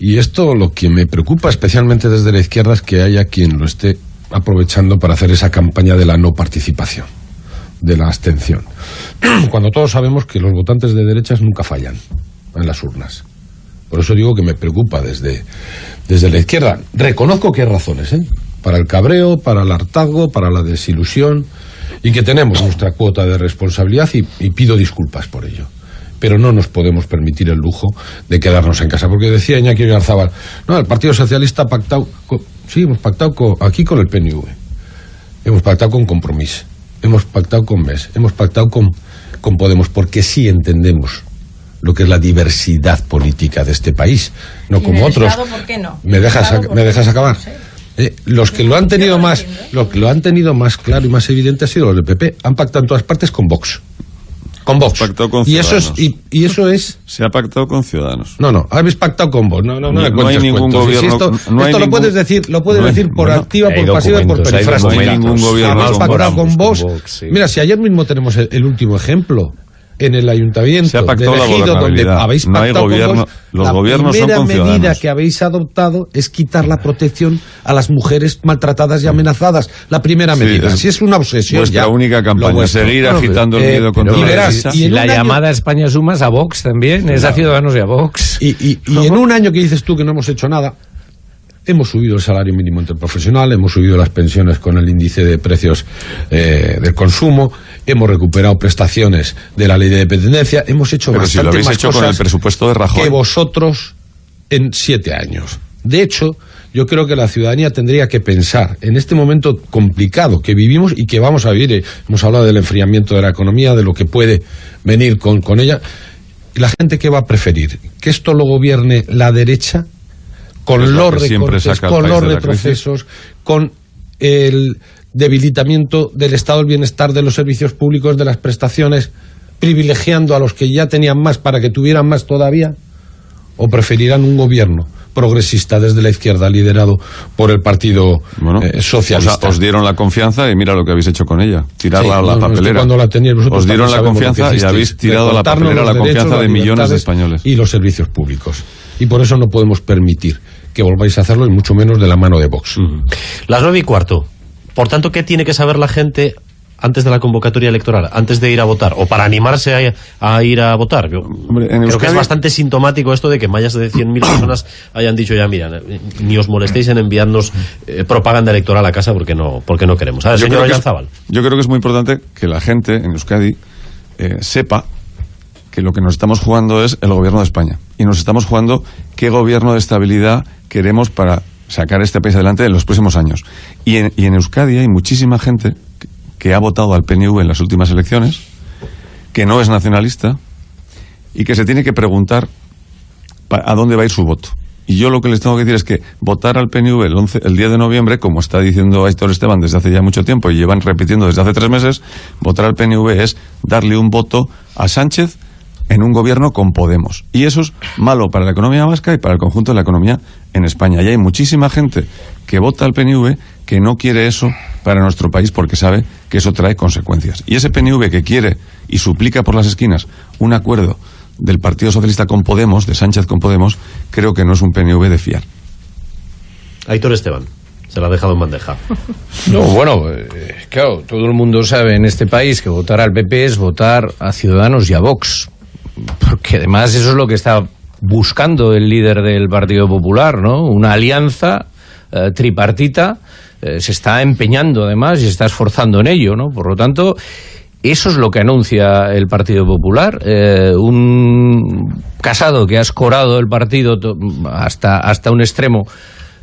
Y esto lo que me preocupa especialmente desde la izquierda es que haya quien lo esté aprovechando para hacer esa campaña de la no participación, de la abstención. <clears throat> Cuando todos sabemos que los votantes de derechas nunca fallan en las urnas. Por eso digo que me preocupa desde, desde la izquierda. Reconozco que hay razones, ¿eh? Para el cabreo, para el hartazgo, para la desilusión, y que tenemos nuestra cuota de responsabilidad y, pido disculpas por ello. Pero no nos podemos permitir el lujo de quedarnos en casa. Porque decía Iñaki Garzabal, no, el Partido Socialista ha pactado, sí, hemos pactado aquí con el PNV, hemos pactado con Compromís, hemos pactado con MES, hemos pactado con, con Podemos, porque sí entendemos lo que es la diversidad política de este país, no ¿Y en como otros. Estado por qué no? ¿Me ¿En el dejas, Estado ¿me dejas acabar? No sé. Eh, los que lo han tenido más, ¿eh? los que lo han tenido más claro y más evidente ha sido los del PP. Han pactado en todas partes con Vox. Con Vox. Pactado con y eso es, y, y eso es Se ha pactado con Ciudadanos. no, no, habéis pactado con vos. No, no, no, No- me no hay ningún cuentos. Y si gobierno- esto no esto lo ningún- puedes decir, lo puedes no hay- decir por bueno, activa, por pasiva y por perifrástica. No hay ningún gobierno Habéis con pactado con Vox, vos. con Vox, sí. Mira, si ayer mismo tenemos el, el último ejemplo en el ayuntamiento Se ha pactado de la Ejido, donde habéis No hay pactado con gobierno- los la gobiernos son primera medida ciudadanos. que habéis adoptado es quitar la protección a las mujeres maltratadas y amenazadas. La primera Sí, medida. es Si es una obsesión vuestra ya, única lo campaña, seguir No, agitando el eh, miedo contra y la verás, derecha. y en la año- llamada España Sumas a Vox también, es a Ciudadanos y a Vox. Y, y- y en un año que dices tú que no hemos hecho nada, hemos subido el salario mínimo interprofesional, hemos subido las pensiones con el índice de precios eh, del consumo, hemos recuperado prestaciones de la ley de dependencia, hemos hecho Pero si lo bastante habéis más hecho con cosas el presupuesto de Rajoy. que vosotros en siete años. De hecho, yo creo que la ciudadanía tendría que pensar en este momento complicado que vivimos y que vamos a vivir. eh, Hemos hablado del enfriamiento de la economía, de lo que puede venir con, con ella. ¿Y la gente qué va a preferir? ¿Que esto lo gobierne la derecha? Con los recortes, con los retrocesos, con el debilitamiento del estado del bienestar de los servicios públicos, de las prestaciones, privilegiando a los que ya tenían más para que tuvieran más todavía? ¿O preferirán un gobierno progresista desde la izquierda liderado por el Partido Bueno, eh, Socialista? os dieron la confianza y mira lo que habéis hecho con ella. Tirarla Sí, a la no, no, papelera. cuando la teníais vosotros os dieron la confianza y habéis tirado a la papelera la confianza de millones de españoles. Y los servicios públicos. Y por eso no podemos permitir que volváis a hacerlo y mucho menos de la mano de Vox. Las nueve y cuarto. Por tanto, ¿qué tiene que saber la gente antes de la convocatoria electoral, antes de ir a votar, o para animarse a, a ir a votar? Yo Hombre, en creo que es bastante sintomático esto de que más de 100.000 <coughs> personas hayan dicho ya, mira, ni os molestéis en enviarnos eh, propaganda electoral a casa porque no porque no queremos. A ver, Yo señor creo, que es, yo creo que es muy importante que la gente en Euskadi eh, sepa que lo que nos estamos jugando es el gobierno de España. Y nos estamos jugando qué gobierno de estabilidad queremos para sacar este país adelante en los próximos años. Y en, Euskadi hay muchísima gente que, ha votado al PNV en las últimas elecciones, que no es nacionalista y que se tiene que preguntar a dónde va a ir su voto. Y yo lo que les tengo que decir es que votar al PNV el, 11, el 10 de noviembre, como está diciendo Aitor Esteban desde hace ya mucho tiempo y llevan repitiendo desde hace tres meses, votar al PNV es darle un voto a Sánchez en un gobierno con Podemos. Y eso es malo para la economía vasca y para el conjunto de la economía en España. Y hay muchísima gente que vota al PNV que no quiere eso para nuestro país porque sabe que eso trae consecuencias. Y ese PNV que quiere y suplica por las esquinas un acuerdo del Partido Socialista con Podemos, de Sánchez con Podemos, creo que no es un PNV de fiar. Aitor Esteban, se la ha dejado en bandeja. <laughs> No, bueno, eh, claro, todo el mundo sabe en este país que votar al PP es votar a Ciudadanos y a Vox. Porque además eso es lo que está buscando el líder del Partido Popular, ¿no? Una alianza eh, tripartita. eh, se está empeñando además y se está esforzando en ello, ¿no? Por lo tanto, eso es lo que anuncia el Partido Popular. eh, un casado que ha escorado el partido hasta, hasta un extremo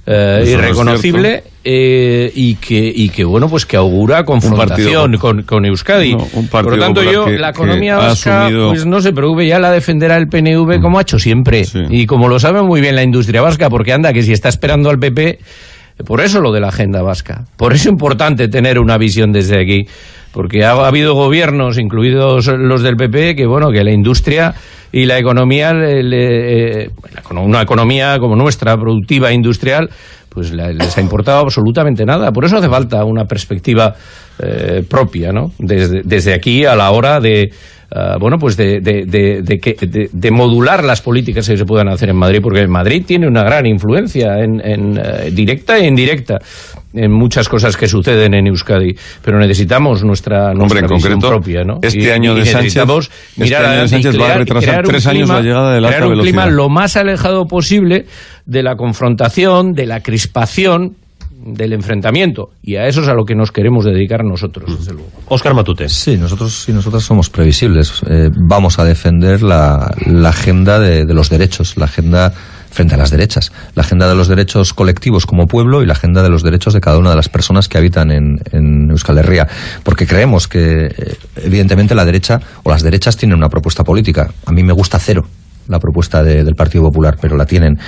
eh, no irreconocible eh, y que y que bueno pues que augura confrontación partido- con, con Euskadi. No, Por lo tanto yo que- la economía vasca asumido- Mm. pues no se preocupe ya la defenderá el PNV como ha hecho siempre Sí. y como lo sabe muy bien la industria vasca porque anda que si está esperando al PP por eso lo de la agenda vasca. Por eso es importante tener una visión desde aquí. Porque ha, ha habido gobiernos, incluidos los del PP, que bueno, que la industria y la economía, le- eh, una economía como nuestra, productiva, industrial, pues les ha importado absolutamente nada. Por eso hace falta una perspectiva eh, propia, ¿no? Desde, desde aquí a la hora de, ah, bueno, pues de, de, de- de que- de- de modular las políticas que se puedan hacer en Madrid, porque Madrid tiene una gran influencia en, en, eh, directa e indirecta en muchas cosas que suceden en Euskadi, pero necesitamos nuestra, nuestra Hombre, en visión concreto, propia, ¿no? este año de Sánchez- este mirar año de Sánchez va a retrasar tres años la llegada de la crear alta un clima lo más alejado posible de la confrontación, de la crispación, del enfrentamiento. Y a eso es a lo que nos queremos dedicar nosotros, desde luego. Óscar Matute. Sí, nosotros y nosotras somos previsibles. Eh, vamos a defender la, la agenda de, de los derechos, la agenda frente a las derechas, la agenda de los derechos colectivos como pueblo y la agenda de los derechos de cada una de las personas que habitan en, en Euskal Herria, porque creemos que eh, evidentemente la derecha o las derechas tienen una propuesta política. A mí me gusta cero la propuesta de- del Partido Popular, pero la tienen.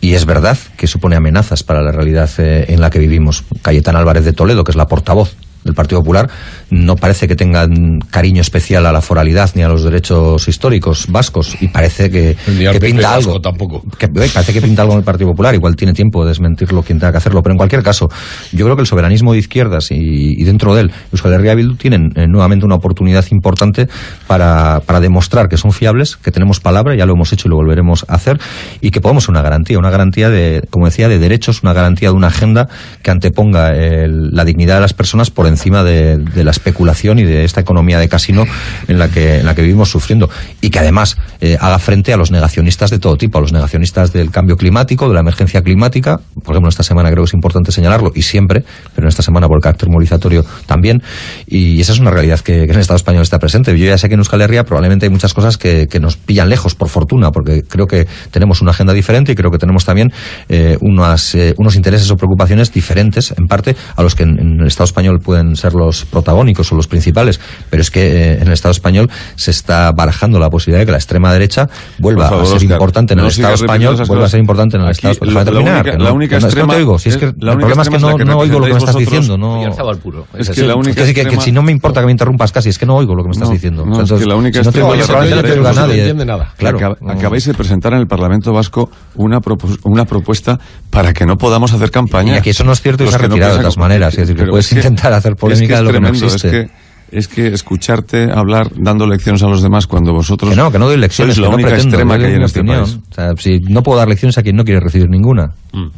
Y es verdad que supone amenazas para la realidad eh, en la que vivimos. Cayetana Álvarez de Toledo, que es la portavoz del Partido Popular, no parece que tengan cariño especial a la foralidad ni a los derechos históricos vascos y parece que, que pinta algo. tampoco. Que, eh, parece que pinta algo en el Partido Popular, igual tiene tiempo de desmentirlo quien tenga que hacerlo, pero en cualquier caso, yo creo que el soberanismo de izquierdas y, y dentro de él, Euskal Herria Bildu tienen eh, nuevamente una oportunidad importante para, para demostrar que son fiables, que tenemos palabra, ya lo hemos hecho y lo volveremos a hacer, y que podemos ser una garantía, una garantía de, como decía, de derechos, una garantía de una agenda que anteponga el- la dignidad de las personas por encima de, de la especulación y de esta economía de casino en la que, en la que vivimos sufriendo, y que además eh, haga frente a los negacionistas de todo tipo, a los negacionistas del cambio climático, de la emergencia climática, por ejemplo, esta semana creo que es importante señalarlo, y siempre, pero en esta semana por el carácter movilizatorio también, y esa es una realidad que, en el Estado español está presente. Yo ya sé que en Euskal Herria probablemente hay muchas cosas que, nos pillan lejos, por fortuna, porque creo que tenemos una agenda diferente y creo que tenemos también eh, unas, eh, unos intereses o preocupaciones diferentes, en parte, a los que en el Estado español pueden ser los protagónicos o los principales, pero es que eh, en el Estado español se está barajando la posibilidad de que la extrema derecha vuelva favor, a ser importante en no el Estado español, vuelva a ser importante en el Aquí, Estado español. la- Déjame la terminar, única- la única que no, es que no te extrema- oigo, si es que el problema es que no, oigo lo que me estás diciendo, no... Oyarzabal al puro. Es que la única Es que, que- que extrema- si no me importa que me interrumpas casi, es que no oigo lo que me estás No, diciendo. no, es que la única si no te extrema oigo, yo no te a nadie. nada. Claro. Acab- no. Acabáis de presentar en el Parlamento Vasco una, propos- una propuesta para que no podamos hacer campaña. Y aquí eso no es cierto y se ha retirado de todas maneras. Es decir, que puedes es intentar hacer es polémica es de lo que no existe. Es que, es que escucharte hablar dando lecciones a los demás cuando vosotros. Que no, que no doy lecciones, sois la que no única pretendo, extrema que hay en este opinión. país. O sea, si no puedo dar lecciones a quien no quiere recibir ninguna. Mm.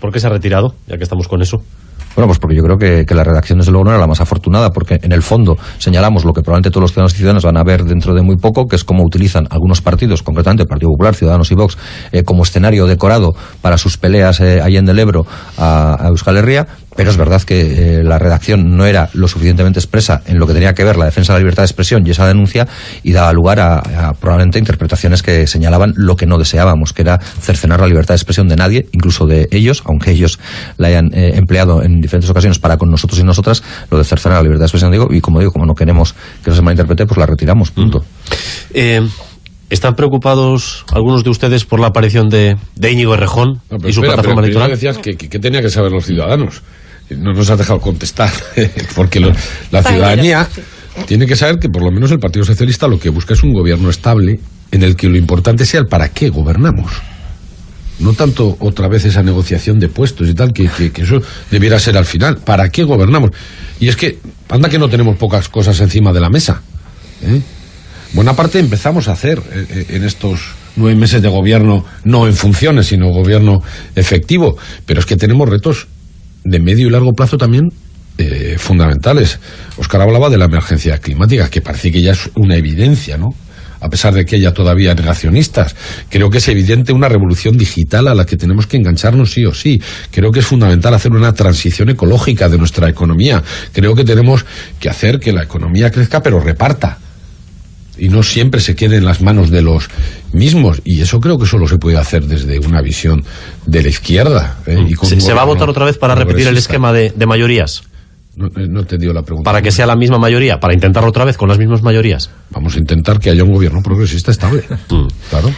¿Por qué se ha retirado? Ya que estamos con eso. Bueno, pues porque yo creo que, que la redacción desde luego no era la más afortunada, porque en el fondo señalamos lo que probablemente todos los ciudadanos y ciudadanas van a ver dentro de muy poco, que es cómo utilizan algunos partidos, concretamente el Partido Popular, Ciudadanos y Vox, eh, como escenario decorado para sus peleas eh, ahí en el Ebro a, a Euskal Herria, pero es verdad que eh, la redacción no era lo suficientemente expresa en lo que tenía que ver la defensa de la libertad de expresión y esa denuncia y daba lugar a, a probablemente interpretaciones que señalaban lo que no deseábamos, que era cercenar la libertad de expresión de nadie, incluso de ellos, aunque ellos la hayan eh, empleado en diferentes ocasiones para con nosotros y nosotras, lo de cercenar la libertad de expresión, digo, y como digo, como no queremos que eso se malinterprete, pues la retiramos, punto. Eh, ¿Están preocupados algunos de ustedes por la aparición de, de Íñigo Errejón No, y su espera, plataforma pero electoral? decías que, que, que tenía que saber los ciudadanos. No nos has dejado contestar, <laughs> porque lo- la ciudadanía tiene que saber que por lo menos el Partido Socialista lo que busca es un gobierno estable en el que lo importante sea el para qué gobernamos. No tanto otra vez esa negociación de puestos y tal, que, que- que eso debiera ser al final. ¿Para qué gobernamos? Y es que, anda que no tenemos pocas cosas encima de la mesa. ¿eh? Buena parte empezamos a hacer eh, eh, en estos nueve meses de gobierno, no en funciones, sino gobierno efectivo. Pero es que tenemos retos de medio y largo plazo también eh, fundamentales. Oscar hablaba de la emergencia climática, que parece que ya es una evidencia, ¿no? A pesar de que haya todavía negacionistas. Creo que es evidente una revolución digital a la que tenemos que engancharnos sí o sí. Creo que es fundamental hacer una transición ecológica de nuestra economía. Creo que tenemos que hacer que la economía crezca, pero reparta y no siempre se quede en las manos de los mismos. Y eso creo que solo se puede hacer desde una visión de la izquierda. ¿eh? Y con ¿Se, va a votar otra vez para repetir el esquema de, de mayorías? No, eh, no te dio la pregunta. Para que sea la misma mayoría, para intentarlo otra vez con las mismas mayorías. Vamos a intentar que haya un gobierno progresista estable. Mm. Claro.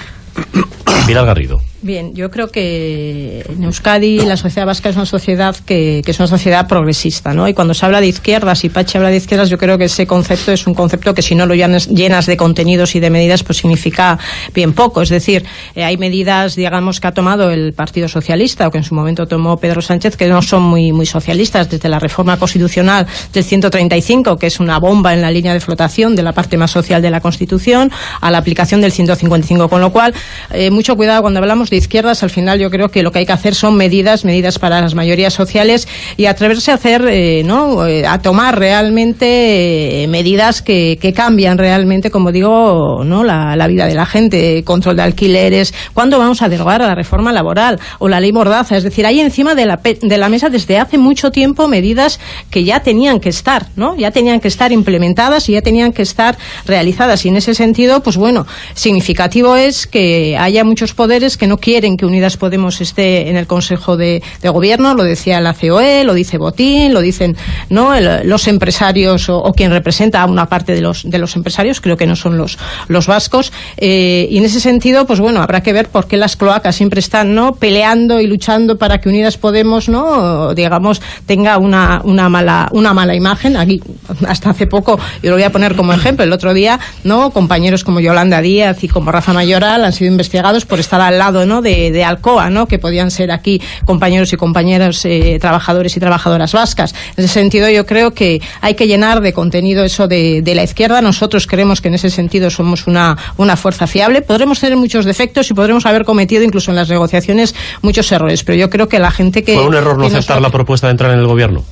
Pilar Garrido. Bien, yo creo que en Euskadi la sociedad vasca es una sociedad que, que es una sociedad progresista, ¿no? Y cuando se habla de izquierdas y Pachi habla de izquierdas, yo creo que ese concepto es un concepto que si no lo llenas, llenas de contenidos y de medidas, pues significa bien poco. Es decir, eh, hay medidas, digamos, que ha tomado el Partido Socialista o que en su momento tomó Pedro Sánchez que no son muy, muy socialistas, desde la reforma constitucional del 135, que es una bomba en la línea de flotación de la parte más social de la Constitución, a la aplicación del 155, con lo cual, eh, mucho cuidado cuando hablamos de izquierdas, al final yo creo que lo que hay que hacer son medidas, medidas para las mayorías sociales y atreverse a hacer, eh, ¿no? Eh, a tomar realmente eh, medidas que, que cambian realmente, como digo, ¿no? La, la vida de la gente, control de alquileres, ¿cuándo vamos a derogar la reforma laboral o la ley Mordaza? Es decir, hay encima de la, de la mesa desde hace mucho tiempo medidas que ya tenían que estar, ¿no? Ya tenían que estar implementadas y ya tenían que estar realizadas. Y en ese sentido, pues bueno, significativo es que haya muchos poderes que no quieren que Unidas Podemos esté en el Consejo de, Gobierno, lo decía la COE, lo dice Botín, lo dicen ¿no? Los empresarios o, o quien representa a una parte de los, de los empresarios, creo que no son los, los vascos. Eh, y en ese sentido, pues bueno, habrá que ver por qué las cloacas siempre están ¿no? peleando y luchando para que Unidas Podemos, ¿no? digamos, tenga una, una, mala, una mala imagen. Aquí, hasta hace poco, yo lo voy a poner como ejemplo, el otro día, ¿no? compañeros como Yolanda Díaz y como Rafa Mayoral han sido investigados por estar al lado ¿no? de, de Alcoa, ¿no? que podían ser aquí compañeros y compañeras eh, trabajadores y trabajadoras vascas. En ese sentido, yo creo que hay que llenar de contenido eso de, de la izquierda. Nosotros creemos que en ese sentido somos una, una fuerza fiable. Podremos tener muchos defectos y podremos haber cometido incluso en las negociaciones muchos errores, pero yo creo que la gente que... ¿Fue un error no aceptar la propuesta de entrar en el gobierno?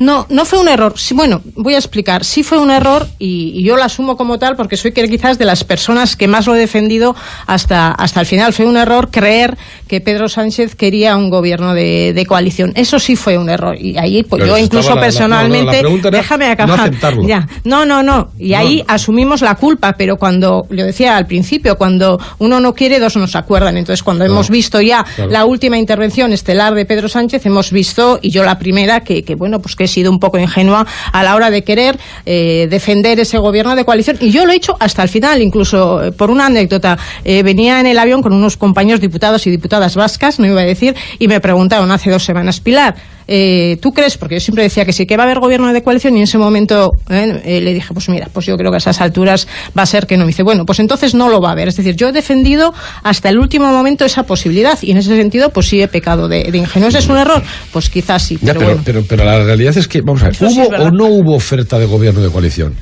No, no fue un error. Sí, bueno, voy a explicar. Sí fue un error y, y yo lo asumo como tal porque soy quizás de las personas que más lo he defendido hasta, hasta el final. Fue un error creer que Pedro Sánchez quería un gobierno de, de coalición. Eso sí fue un error. Y ahí, pues Pero yo incluso la- personalmente. no, no, la déjame no acabar. aceptarlo. ya. No, no, no. Y ahí asumimos la culpa, pero cuando, yo decía al principio, cuando uno no quiere, dos no se acuerdan. Entonces, cuando hemos visto ya Claro. la última intervención estelar de Pedro Sánchez, hemos visto, y yo la primera, que, que bueno, pues que sido un poco ingenua a la hora de querer eh, defender ese gobierno de coalición. Y yo lo he hecho hasta el final, incluso eh, por una anécdota. Eh, venía en el avión con unos compañeros diputados y diputadas vascas, no iba a decir, y me preguntaron hace dos semanas, Pilar, eh, ¿tú crees? Porque yo siempre decía que sí, que va a haber gobierno de coalición y en ese momento eh, eh, le dije, pues mira, pues yo creo que a esas alturas va a ser que no. Me dice, bueno, pues entonces no lo va a haber. Es decir, yo he defendido hasta el último momento esa posibilidad y en ese sentido pues sí he pecado de, de ingenuo. ¿Ese ¿Es un error? Pues quizás sí, Ya, pero, pero, bueno. pero, pero la realidad es que, vamos a ver, sí ¿hubo o no hubo oferta de gobierno de coalición?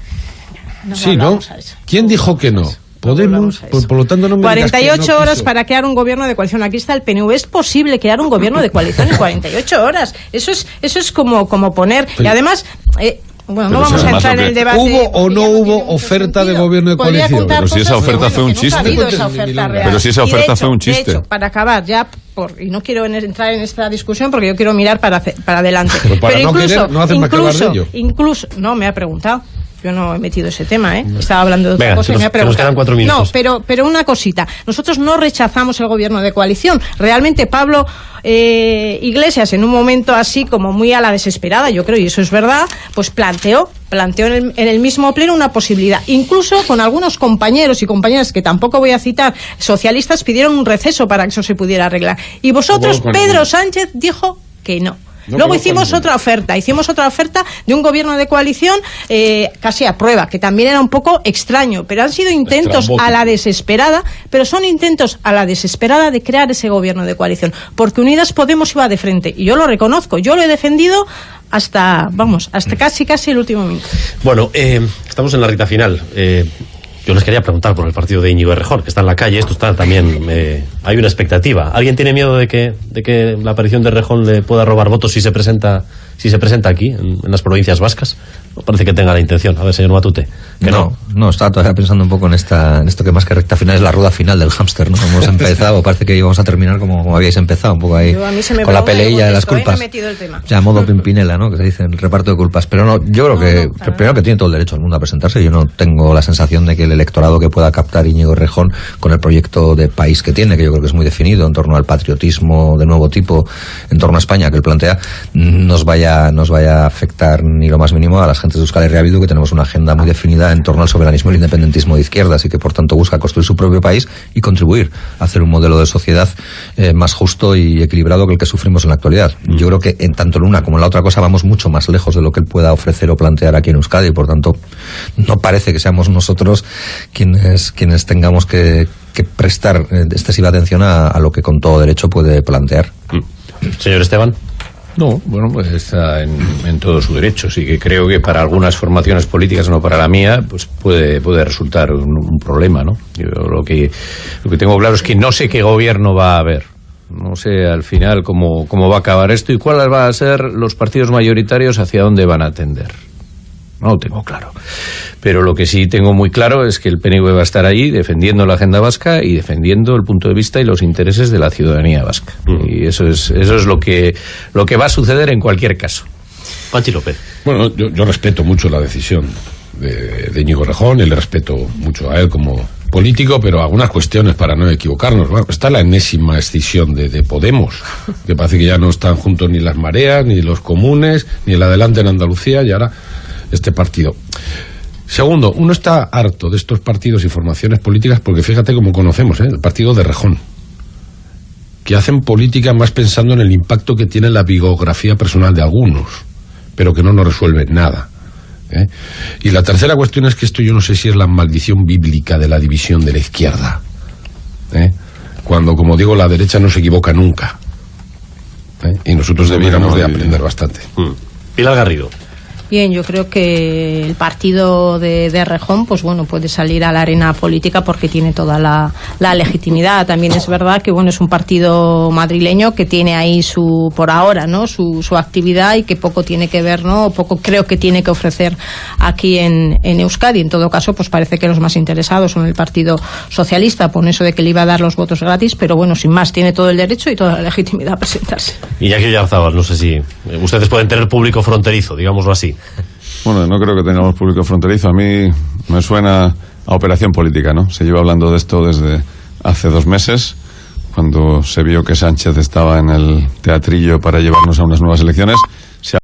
No sí, ¿no? ¿Quién dijo que no? Podemos, por, por lo tanto no me digas que 48 no horas quiso. para crear un gobierno de coalición. Aquí está el PNV. Es posible crear un gobierno de coalición en 48 horas. Eso es, eso es como, como poner. y Pero- además. eh, bueno, no Pero si vamos a entrar en el debate. ¿Hubo o no hubo oferta de sentido. gobierno de coalición? Pero si esa oferta bueno, fue un chiste. habido esa Cuéntame, oferta Milonga. real. Pero si esa de oferta hecho- fue un de chiste. hecho, para acabar ya, por, y no quiero en- entrar en esta discusión porque yo quiero mirar para, para adelante. Pero para no incluso, querer, no hace más que hablar de incluso, ello. incluso, no, me ha preguntado. Yo no he metido ese tema, ¿eh? Estaba hablando de otra Venga, cosa y nos- me ha nos quedan cuatro minutos. No, pero, pero una cosita. Nosotros no rechazamos el gobierno de coalición. Realmente Pablo eh, Iglesias, en un momento así como muy a la desesperada, yo creo, y eso es verdad, pues planteó, planteó en el, en el mismo pleno una posibilidad. Incluso con algunos compañeros y compañeras que tampoco voy a citar, socialistas, pidieron un receso para que eso se pudiera arreglar. Y vosotros, Pedro. Sánchez, dijo que no. No Luego hicimos otra oferta, hicimos otra oferta de un gobierno de coalición eh, casi a prueba, que también era un poco extraño, pero han sido intentos a la desesperada, pero son intentos a la desesperada de crear ese gobierno de coalición, porque Unidas Podemos iba de frente, y yo lo reconozco, yo lo he defendido hasta, vamos, hasta casi casi el último minuto. Bueno, eh, estamos en la recta final. Eh, yo les quería preguntar por el partido de Íñigo Errejón, que está en la calle. Esto está también eh, hay una expectativa. ¿Alguien tiene miedo de que, de que la aparición de Rejón le pueda robar votos si se presenta, si se presenta aquí, en, en las provincias vascas? No parece que tenga la intención. A ver, señor Matute. Que no. no, estaba todavía pensando un poco en esta, en esto que más que recta final es la rueda final del hámster, ¿no? Hemos <laughs> empezado, parece que íbamos a terminar como, como habíais empezado, un poco ahí, Yo, a mí se me con la peleilla de las ¿eh? culpas. Me he metido el tema. Ya, modo Pimpinela, ¿no? Que se dice, el reparto de culpas. Pero no, yo creo que, primero que tiene todo el derecho al mundo a presentarse. Yo no tengo la sensación de que el electorado que pueda captar Íñigo Rejón con el proyecto de país que tiene, que yo creo que es muy definido en torno al patriotismo de nuevo tipo, en torno a España que él plantea, nos vaya, nos vaya a afectar ni lo más mínimo a las gentes de Euskal Herria que tenemos una agenda muy definida en torno al soberanismo y el independentismo de izquierdas y que por tanto busca construir su propio país y contribuir a hacer un modelo de sociedad eh, más justo y equilibrado que el que sufrimos en la actualidad. Yo creo que en tanto en una como en la otra cosa vamos mucho más lejos de lo que él pueda ofrecer o plantear aquí en Euskadi y por tanto no parece que seamos nosotros quienes, quienes tengamos que, que prestar eh, excesiva atención a, a lo que con todo derecho puede plantear. Señor Esteban. No, bueno, pues está en, en todo su derecho. Sí que creo que para algunas formaciones políticas, no para la mía, pues puede, puede resultar un, un problema, ¿no? Yo lo que, lo que tengo claro es que no sé qué gobierno va a haber. No sé al final cómo, cómo va a acabar esto y cuáles van a ser los partidos mayoritarios hacia dónde van a tender. No lo tengo claro. Pero lo que sí tengo muy claro es que el PNV va a estar ahí defendiendo la agenda vasca y defendiendo el punto de vista y los intereses de la ciudadanía vasca. Y eso es, eso es lo que, lo que va a suceder en cualquier caso. Pachi López. Bueno, yo, yo respeto mucho la decisión de, de Íñigo Rejón y le respeto mucho a él como político, pero algunas cuestiones para no equivocarnos. Bueno, está la enésima escisión de, de Podemos, que parece que ya no están juntos ni las mareas, ni los comunes, ni el adelante en Andalucía, y ahora este partido. Segundo, uno está harto de estos partidos y formaciones políticas porque fíjate cómo conocemos, ¿eh? el partido de Rejón, que hacen política más pensando en el impacto que tiene la biografía personal de algunos, pero que no nos resuelve nada. ¿eh? Y la tercera cuestión es que esto yo no sé si es la maldición bíblica de la división de la izquierda. ¿eh? Cuando, como digo, la derecha no se equivoca nunca. Y nosotros debiéramos de aprender bastante. Mm. Pilar Garrido. Bien, yo creo que el partido de, de Rejón, pues bueno, puede salir a la arena política porque tiene toda la, la legitimidad. También es verdad que bueno, es un partido madrileño que tiene ahí su, por ahora, ¿no? Su, su actividad y que poco tiene que ver, ¿no? O poco creo que tiene que ofrecer aquí en, en Euskadi. En todo caso, pues parece que los más interesados son el Partido Socialista, por eso de que le iba a dar los votos gratis, pero bueno, sin más, tiene todo el derecho y toda la legitimidad a presentarse. Iñaki Oyarzábal, no sé si eh, ustedes pueden tener público fronterizo, digámoslo así. <laughs> Bueno, no creo que tengamos público fronterizo. A mí me suena a operación política, ¿no? Se lleva hablando de esto desde hace dos meses, cuando se vio que Sánchez estaba en el teatrillo para llevarnos a unas nuevas elecciones.